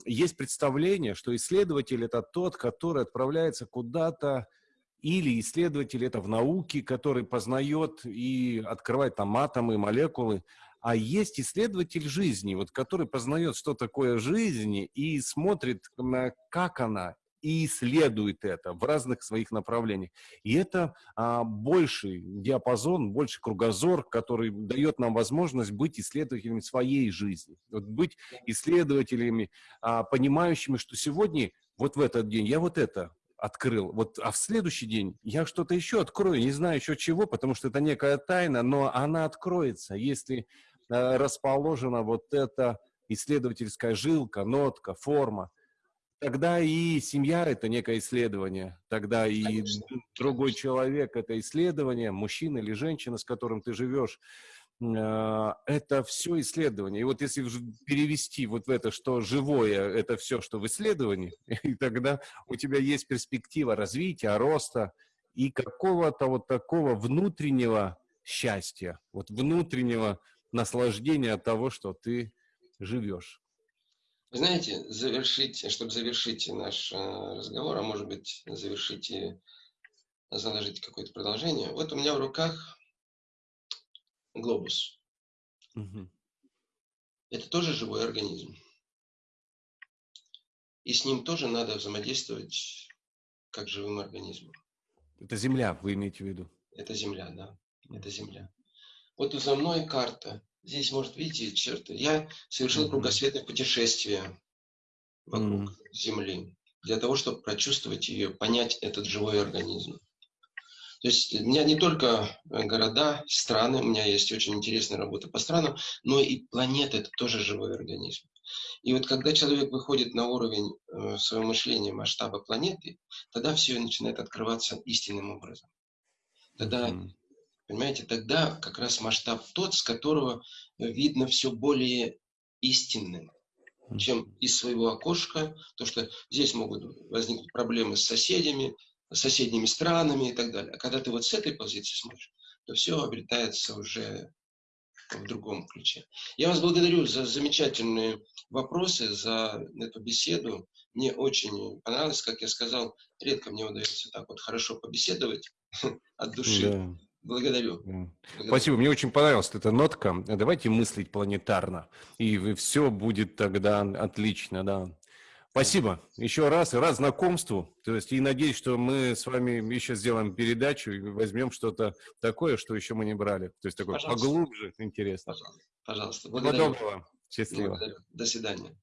есть представление, что исследователь – это тот, который отправляется куда-то, или исследователь – это в науке, который познает и открывает там атомы, молекулы, а есть исследователь жизни, вот, который познает, что такое жизнь, и смотрит, как она, и исследует это в разных своих направлениях. И это а, больший диапазон, больше кругозор, который дает нам возможность быть исследователями своей жизни, вот быть исследователями, а, понимающими, что сегодня, вот в этот день, я вот это открыл, вот, а в следующий день я что-то еще открою, не знаю еще чего, потому что это некая тайна, но она откроется, если а, расположена вот эта исследовательская жилка, нотка, форма. Тогда и семья – это некое исследование, тогда и Конечно. другой человек – это исследование, мужчина или женщина, с которым ты живешь, а, это все исследование. И вот если перевести вот в это, что живое – это все, что в исследовании, и тогда у тебя есть перспектива развития, роста и какого-то вот такого внутреннего счастья, вот внутреннего наслаждения от того, что ты живешь. Вы знаете, завершить, чтобы завершить наш э, разговор, а может быть завершить и заложить какое-то продолжение, вот у меня в руках глобус. Угу. Это тоже живой организм. И с ним тоже надо взаимодействовать как живым организмом. Это Земля, вы имеете в виду? Это Земля, да. Это Земля. Вот за мной карта Здесь, может, видите, черты. Я совершил mm-hmm. кругосветное путешествие вокруг mm-hmm. Земли для того, чтобы прочувствовать ее, понять этот живой организм. То есть у меня не только э, города, страны, у меня есть очень интересная работа по странам, но и планета – это тоже живой организм. И вот когда человек выходит на уровень э, своего мышления масштаба планеты, тогда все начинает открываться истинным образом. Тогда mm-hmm. Понимаете, тогда как раз масштаб тот, с которого видно все более истинным, чем из своего окошка, то что здесь могут возникнуть проблемы с соседями, с соседними странами и так далее. А когда ты вот с этой позиции смотришь, то все обретается уже в другом ключе. Я вас благодарю за замечательные вопросы, за эту беседу. Мне очень понравилось, как я сказал, редко мне удается так вот хорошо побеседовать от души. Да. Благодарю. Благодарю. Спасибо. Мне очень понравилась эта нотка. Давайте мыслить планетарно, и все будет тогда отлично, да. Спасибо еще раз, и рад знакомству. То есть, и надеюсь, что мы с вами еще сделаем передачу и возьмем что-то такое, что еще мы не брали. То есть, такое Пожалуйста. поглубже, интересно. Пожалуйста. Пожалуйста. Благодарю. Всего доброго. Счастливо. Благодарю. До свидания.